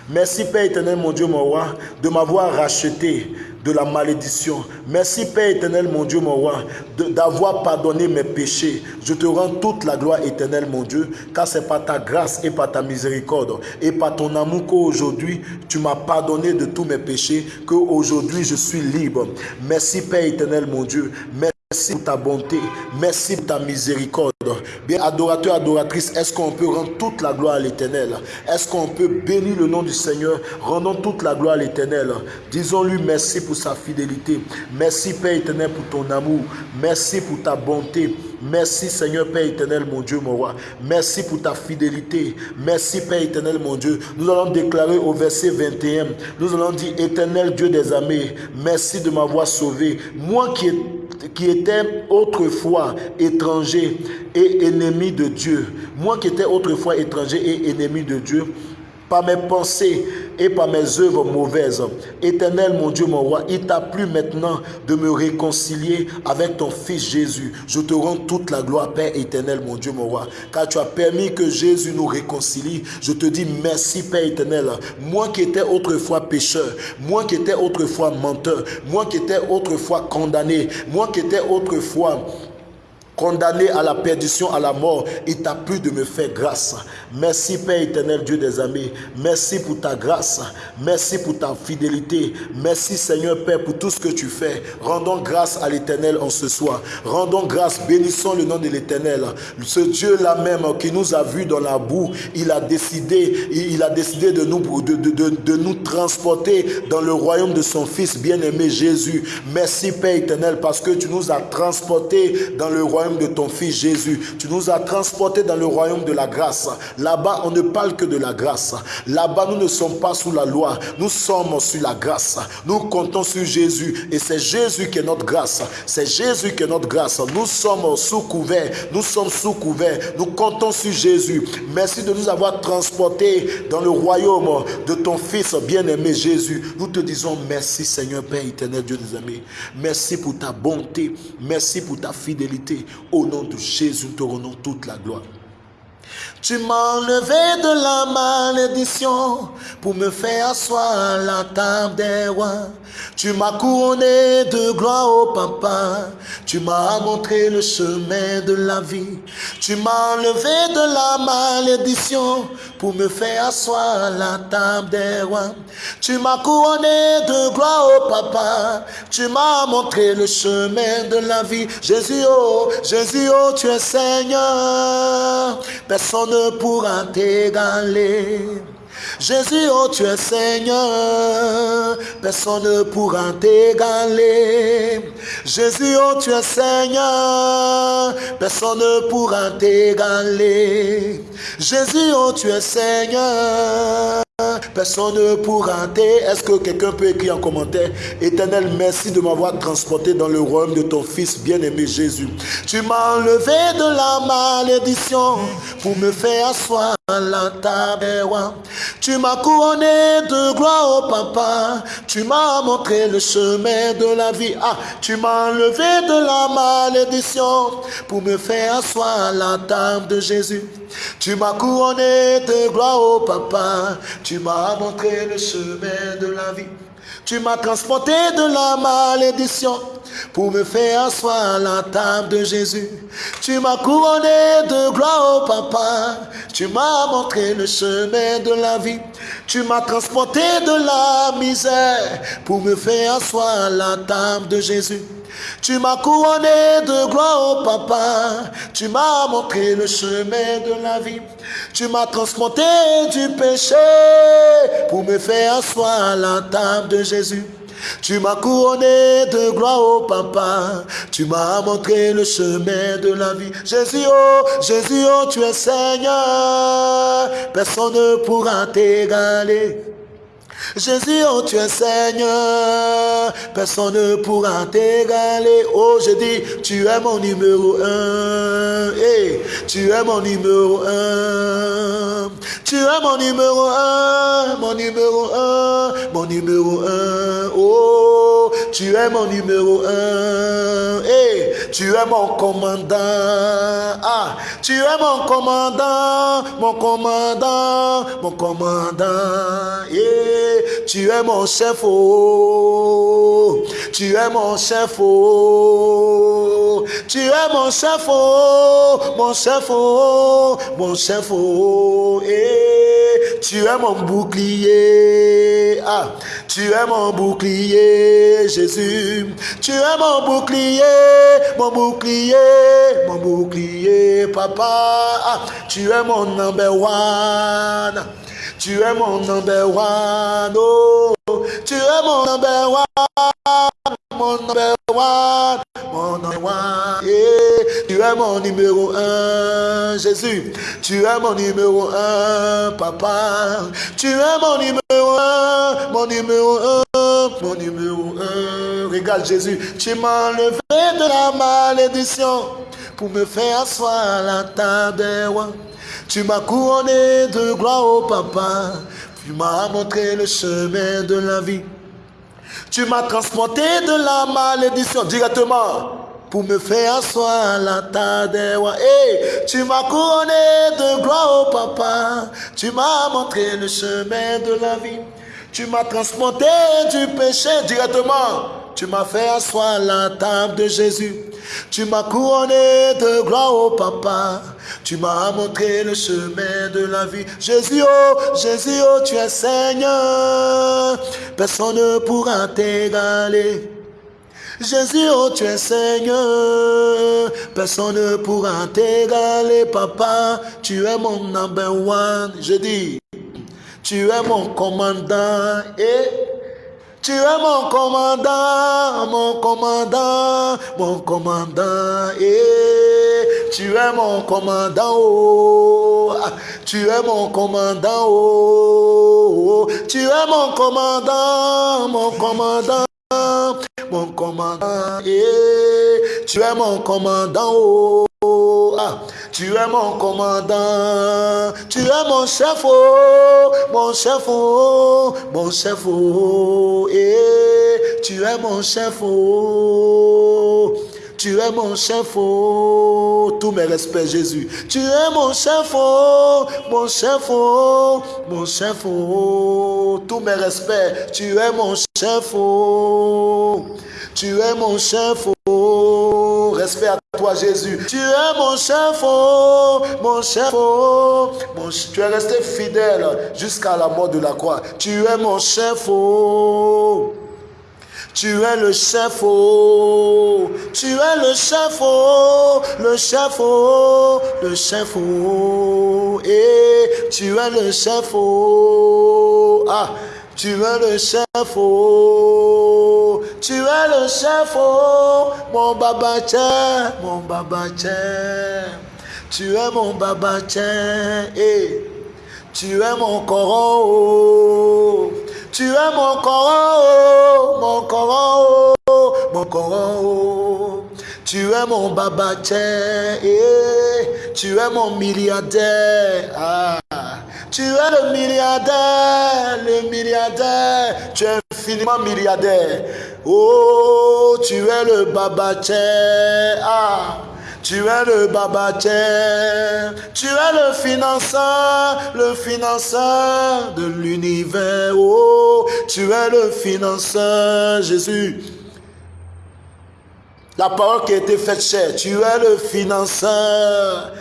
Merci Père éternel, mon Dieu, mon roi, de m'avoir racheté de la malédiction. Merci Père éternel, mon Dieu, mon roi, d'avoir pardonné mes péchés. Je te rends toute la gloire éternelle, mon Dieu, car c'est par ta grâce et par ta miséricorde et par ton amour qu'aujourd'hui tu m'as pardonné de tous mes péchés, qu'aujourd'hui je suis libre. Merci Père éternel, mon Dieu. Merci pour ta bonté. Merci pour ta miséricorde. Bien, adorateur, adoratrice, est-ce qu'on peut rendre toute la gloire à l'éternel? Est-ce qu'on peut bénir le nom du Seigneur Rendons toute la gloire à l'éternel? Disons-lui merci pour sa fidélité. Merci, Père éternel, pour ton amour. Merci pour ta bonté. Merci Seigneur Père éternel, mon Dieu, mon roi. Merci pour ta fidélité. Merci Père éternel, mon Dieu. Nous allons déclarer au verset 21. Nous allons dire, éternel Dieu des armées, merci de m'avoir sauvé. Moi qui, qui étais autrefois étranger et ennemi de Dieu. Moi qui étais autrefois étranger et ennemi de Dieu. Par mes pensées, et par mes œuvres mauvaises. Éternel, mon Dieu, mon roi, il t'a plu maintenant de me réconcilier avec ton Fils Jésus. Je te rends toute la gloire, Père éternel, mon Dieu, mon roi, car tu as permis que Jésus nous réconcilie. Je te dis merci, Père éternel. Moi qui étais autrefois pécheur, moi qui étais autrefois menteur, moi qui étais autrefois condamné, moi qui étais autrefois condamné à la perdition, à la mort, il t'a plu de me faire grâce. Merci Père éternel, Dieu des amis. Merci pour ta grâce. Merci pour ta fidélité. Merci Seigneur Père pour tout ce que tu fais. Rendons grâce à l'éternel en ce soir. Rendons grâce, bénissons le nom de l'éternel. Ce Dieu-là même qui nous a vus dans la boue, il a décidé, il a décidé de nous, de, de, de nous transporter dans le royaume de son Fils bien-aimé Jésus. Merci Père éternel parce que tu nous as transportés dans le royaume de ton Fils Jésus. Tu nous as transportés dans le royaume de la grâce. Là-bas, on ne parle que de la grâce. Là-bas, nous ne sommes pas sous la loi. Nous sommes sur la grâce. Nous comptons sur Jésus. Et c'est Jésus qui est notre grâce. C'est Jésus qui est notre grâce. Nous sommes sous couvert. Nous sommes sous couvert. Nous comptons sur Jésus. Merci de nous avoir transportés dans le royaume de ton Fils bien-aimé Jésus. Nous te disons merci Seigneur Père éternel Dieu des amis. Merci pour ta bonté. Merci pour ta fidélité. Au nom de Jésus, nous te rendons toute la gloire. Tu m'as enlevé de la malédiction pour me faire asseoir à la table des rois. Tu m'as couronné de gloire au papa. Tu m'as montré le chemin de la vie. Tu m'as enlevé de la malédiction pour me faire asseoir à la table des rois. Tu m'as couronné de gloire au papa. Tu m'as montré le chemin de la vie. Jésus, oh, Jésus, oh, tu es Seigneur. Personne ne pourra t'égaler. Jésus, oh tu es Seigneur, personne ne pourra t'égaler. Jésus, oh tu es Seigneur, personne ne pourra t'égaler. Jésus, oh tu es Seigneur. Personne ne pourra t'aider. Est-ce que quelqu'un peut écrire en commentaire Éternel, merci de m'avoir transporté dans le royaume de ton Fils bien-aimé Jésus. Tu m'as enlevé de la malédiction pour me faire asseoir. Tu m'as couronné de gloire au papa. Tu m'as montré le chemin de la vie. Ah, tu m'as enlevé de la malédiction pour me faire asseoir à la table de Jésus. Tu m'as couronné de gloire au papa. Tu m'as montré le chemin de la vie. Tu m'as transporté de la malédiction pour me faire asseoir à la table de Jésus. Tu m'as couronné de gloire au papa. Tu m'as montré le chemin de la vie. Tu m'as transporté de la misère pour me faire asseoir à la table de Jésus. Tu m'as couronné de gloire au papa. Tu m'as montré le chemin de la vie. Tu m'as transporté du péché pour me faire asseoir à la table de Jésus. Tu m'as couronné de gloire au papa. Tu m'as montré le chemin de la vie. Jésus, oh, Jésus, oh, tu es Seigneur. Personne ne pourra t'égaler. Jésus, oh tu es Seigneur, personne ne pourra t'égaler. Oh, je dis, tu es mon numéro un. Hey, tu es mon numéro un. Tu es mon numéro un, mon numéro un, mon numéro un. Oh, tu es mon numéro un. Hey, tu es mon commandant. Ah, tu es mon commandant, mon commandant, mon commandant. Yeah. Tu es mon chef, oh. Tu es mon chef, oh. Tu es mon chef, oh. Mon chef, oh. Mon chef, oh. Eh. Tu es mon bouclier. Ah. Tu es mon bouclier, Jésus. Tu es mon bouclier, mon bouclier, mon bouclier, papa. Ah. Tu es mon number one. Tu es mon number one, oh. Tu es mon number one, mon number one, mon number one. Yeah. Tu es mon numéro un, Jésus. Tu es mon numéro un, papa. Tu es mon numéro un, mon numéro un, mon numéro un. Regarde Jésus, tu m'as enlevé de la malédiction pour me faire asseoir à la table des rois. Tu m'as couronné de gloire au papa. Tu m'as montré le chemin de la vie. Tu m'as transporté de la malédiction directement pour me faire asseoir à la table hey, tu m'as couronné de gloire au papa. Tu m'as montré le chemin de la vie. Tu m'as transporté du péché directement. Tu m'as fait asseoir à la table de Jésus. Tu m'as couronné de gloire au papa. Tu m'as montré le chemin de la vie. Jésus, oh, Jésus, oh, tu es Seigneur. Personne ne pourra t'égaler. Jésus, oh, tu es Seigneur. Personne ne pourra t'égaler, papa. Tu es mon number one. Je dis, tu es mon commandant. Et tu es mon commandant, mon commandant, mon commandant. Et tu es mon commandant. Oh. Tu es mon commandant. Oh. Tu es mon commandant, mon commandant. Mon commandant, et tu es mon commandant, oh, ah, tu es mon commandant, tu es mon chef, oh, mon chef, oh, mon chef, oh, et tu es mon chef, oh. Tu es mon chef, oh, tous mes respects, Jésus. Tu es mon chef, oh, mon chef, oh, mon chef, oh, tous mes respects. Tu es mon chef, oh, tu es mon chef, oh, respect à toi, Jésus. Tu es mon chef, oh, mon chef, oh, mon, tu es resté fidèle jusqu'à la mort de la croix. Tu es mon chef, oh. Tu es le chef, oh, tu es le chef, oh, le chef, oh, le chef, oh, et tu es le chef, oh, ah, tu es le chef, oh, tu es le chef, oh, mon baba mon baba tu es mon baba et tu es mon coron, oh, tu es mon corps, mon corps, mon corps. Tu es mon baba et tu es mon milliardaire. Ah. Tu es le milliardaire, le milliardaire. Tu es infiniment milliardaire. Oh, tu es le baba Ah. Tu es le babatier, tu es le financeur, le financeur de l'univers. Oh, tu es le financeur, Jésus. La parole qui a été faite chère, tu es le financeur.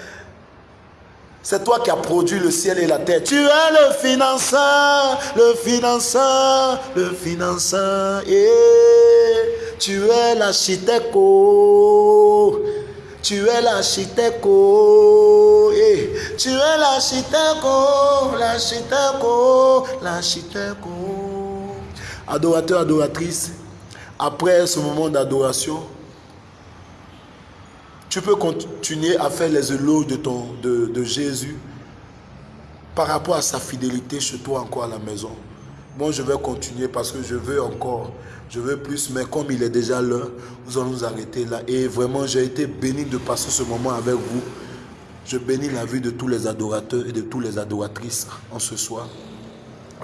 C'est toi qui as produit le ciel et la terre. Tu es le financeur, le financeur, le financeur. Et tu es l'architecte. Oh. Tu es l'architecte, eh. tu es l'architecte, l'architecte, l'architecte. Adorateur, adoratrice, après ce moment d'adoration, tu peux continuer à faire les éloges de, de Jésus par rapport à sa fidélité chez toi encore à la maison. Moi, je vais continuer parce que je veux encore je veux plus, mais comme il est déjà l'heure, nous allons nous arrêter là. Et vraiment, j'ai été béni de passer ce moment avec vous. Je bénis la vie de tous les adorateurs et de toutes les adoratrices en ce soir.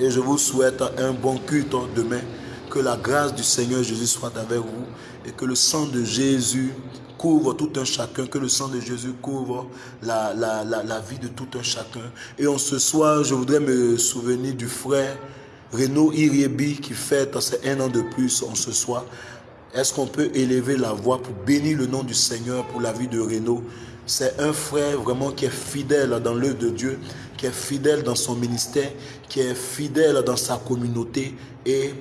Et je vous souhaite un bon culte demain. Que la grâce du Seigneur Jésus soit avec vous et que le sang de Jésus couvre tout un chacun, que le sang de Jésus couvre la, la, la, la vie de tout un chacun. Et en ce soir, je voudrais me souvenir du frère Renaud Iriebi qui fête ses un an de plus en ce soir. Est-ce qu'on peut élever la voix pour bénir le nom du Seigneur pour la vie de Renaud? C'est un frère vraiment qui est fidèle dans l'œuvre de Dieu, qui est fidèle dans son ministère, qui est fidèle dans sa communauté et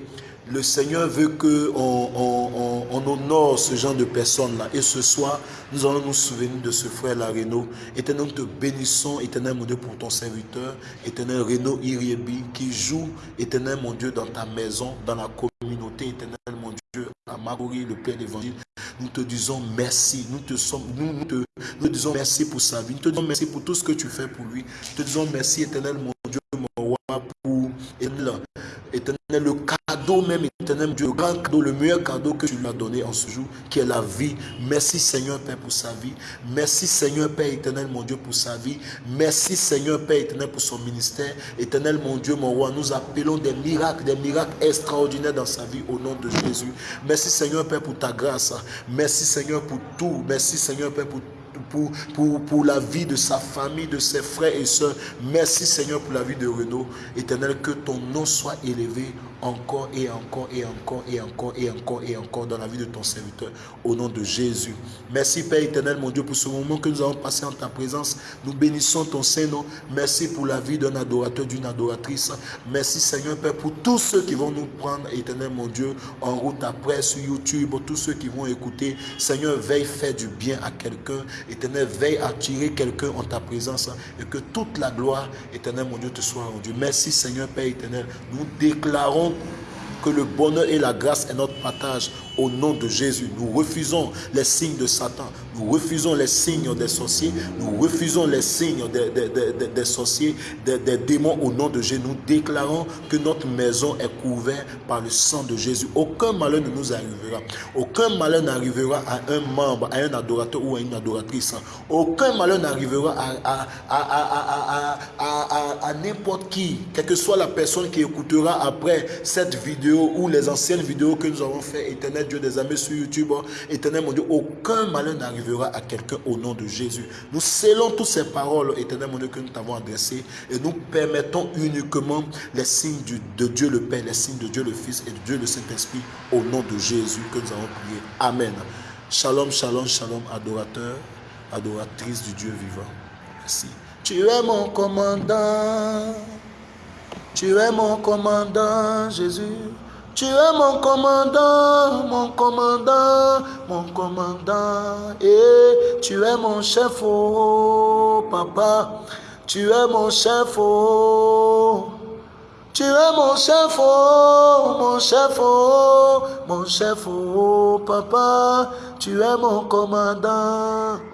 le Seigneur veut qu'on on, on, honore ce genre de personnes-là. Et ce soir, nous allons nous souvenir de ce frère Laréno. Éternel, nous te bénissons, éternel mon Dieu, pour ton serviteur, éternel Renaud Iriebi, qui joue, éternel mon Dieu, dans ta maison, dans la communauté, éternel mon Dieu, à Magouri, le Père d'Évangile. Nous te disons merci. Nous te, sommes, nous, nous, te, nous disons merci pour sa vie. Nous te disons merci pour tout ce que tu fais pour lui. Nous te disons merci, éternel mon Dieu, mon roi, pour éternel, éternel le cadeau même, éternel Dieu, le grand cadeau, le meilleur cadeau que tu lui as donné en ce jour, qui est la vie. Merci Seigneur Père pour sa vie. Merci Seigneur Père éternel mon Dieu pour sa vie. Merci Seigneur Père éternel pour son ministère. Éternel mon Dieu, mon roi, nous appelons des miracles, des miracles extraordinaires dans sa vie au nom de Jésus. Merci Seigneur Père pour ta grâce. Merci Seigneur pour tout. Merci Seigneur Père pour pour, la vie de sa famille, de ses frères et soeurs. Merci Seigneur pour la vie de Renaud. Éternel, que ton nom soit élevé encore et encore et encore et encore et encore et encore dans la vie de ton serviteur au nom de Jésus. Merci Père éternel mon Dieu pour ce moment que nous avons passé en ta présence. Nous bénissons ton Saint-Nom. Merci pour la vie d'un adorateur, d'une adoratrice. Merci Seigneur Père pour tous ceux qui vont nous prendre éternel mon Dieu en route après sur YouTube, tous ceux qui vont écouter. Seigneur, veille faire du bien à quelqu'un. Éternel, veille attirer quelqu'un en ta présence et que toute la gloire, éternel mon Dieu, te soit rendue. Merci Seigneur Père éternel. Nous déclarons que le bonheur et la grâce est notre partage au nom de Jésus. Nous refusons les signes de Satan. Nous refusons les signes des sorciers. Nous refusons les signes des, sorciers, des, démons au nom de Jésus. Nous déclarons que notre maison est couverte par le sang de Jésus. Aucun malheur ne nous arrivera. Aucun malheur n'arrivera à un membre, à un adorateur ou à une adoratrice. Aucun malheur n'arrivera à, à, à n'importe qui, quelle que soit la personne qui écoutera après cette vidéo ou les anciennes vidéos que nous avons fait éternel Dieu des amis sur YouTube, éternel mon Dieu, aucun malheur n'arrivera à quelqu'un au nom de Jésus. Nous scellons toutes ces paroles, éternel mon Dieu, que nous t'avons adressées et nous permettons uniquement les signes de Dieu le Père, les signes de Dieu le Fils et de Dieu le Saint-Esprit au nom de Jésus que nous avons prié. Amen. Shalom, shalom, shalom, adorateur, adoratrice du Dieu vivant. Merci. Tu es mon commandant. Tu es mon commandant, Jésus. Tu es mon commandant, mon commandant, mon commandant. Et tu es mon chef, oh papa. Tu es mon chef, oh. Tu es mon chef, oh, mon chef, oh, mon chef, oh, papa. Tu es mon commandant.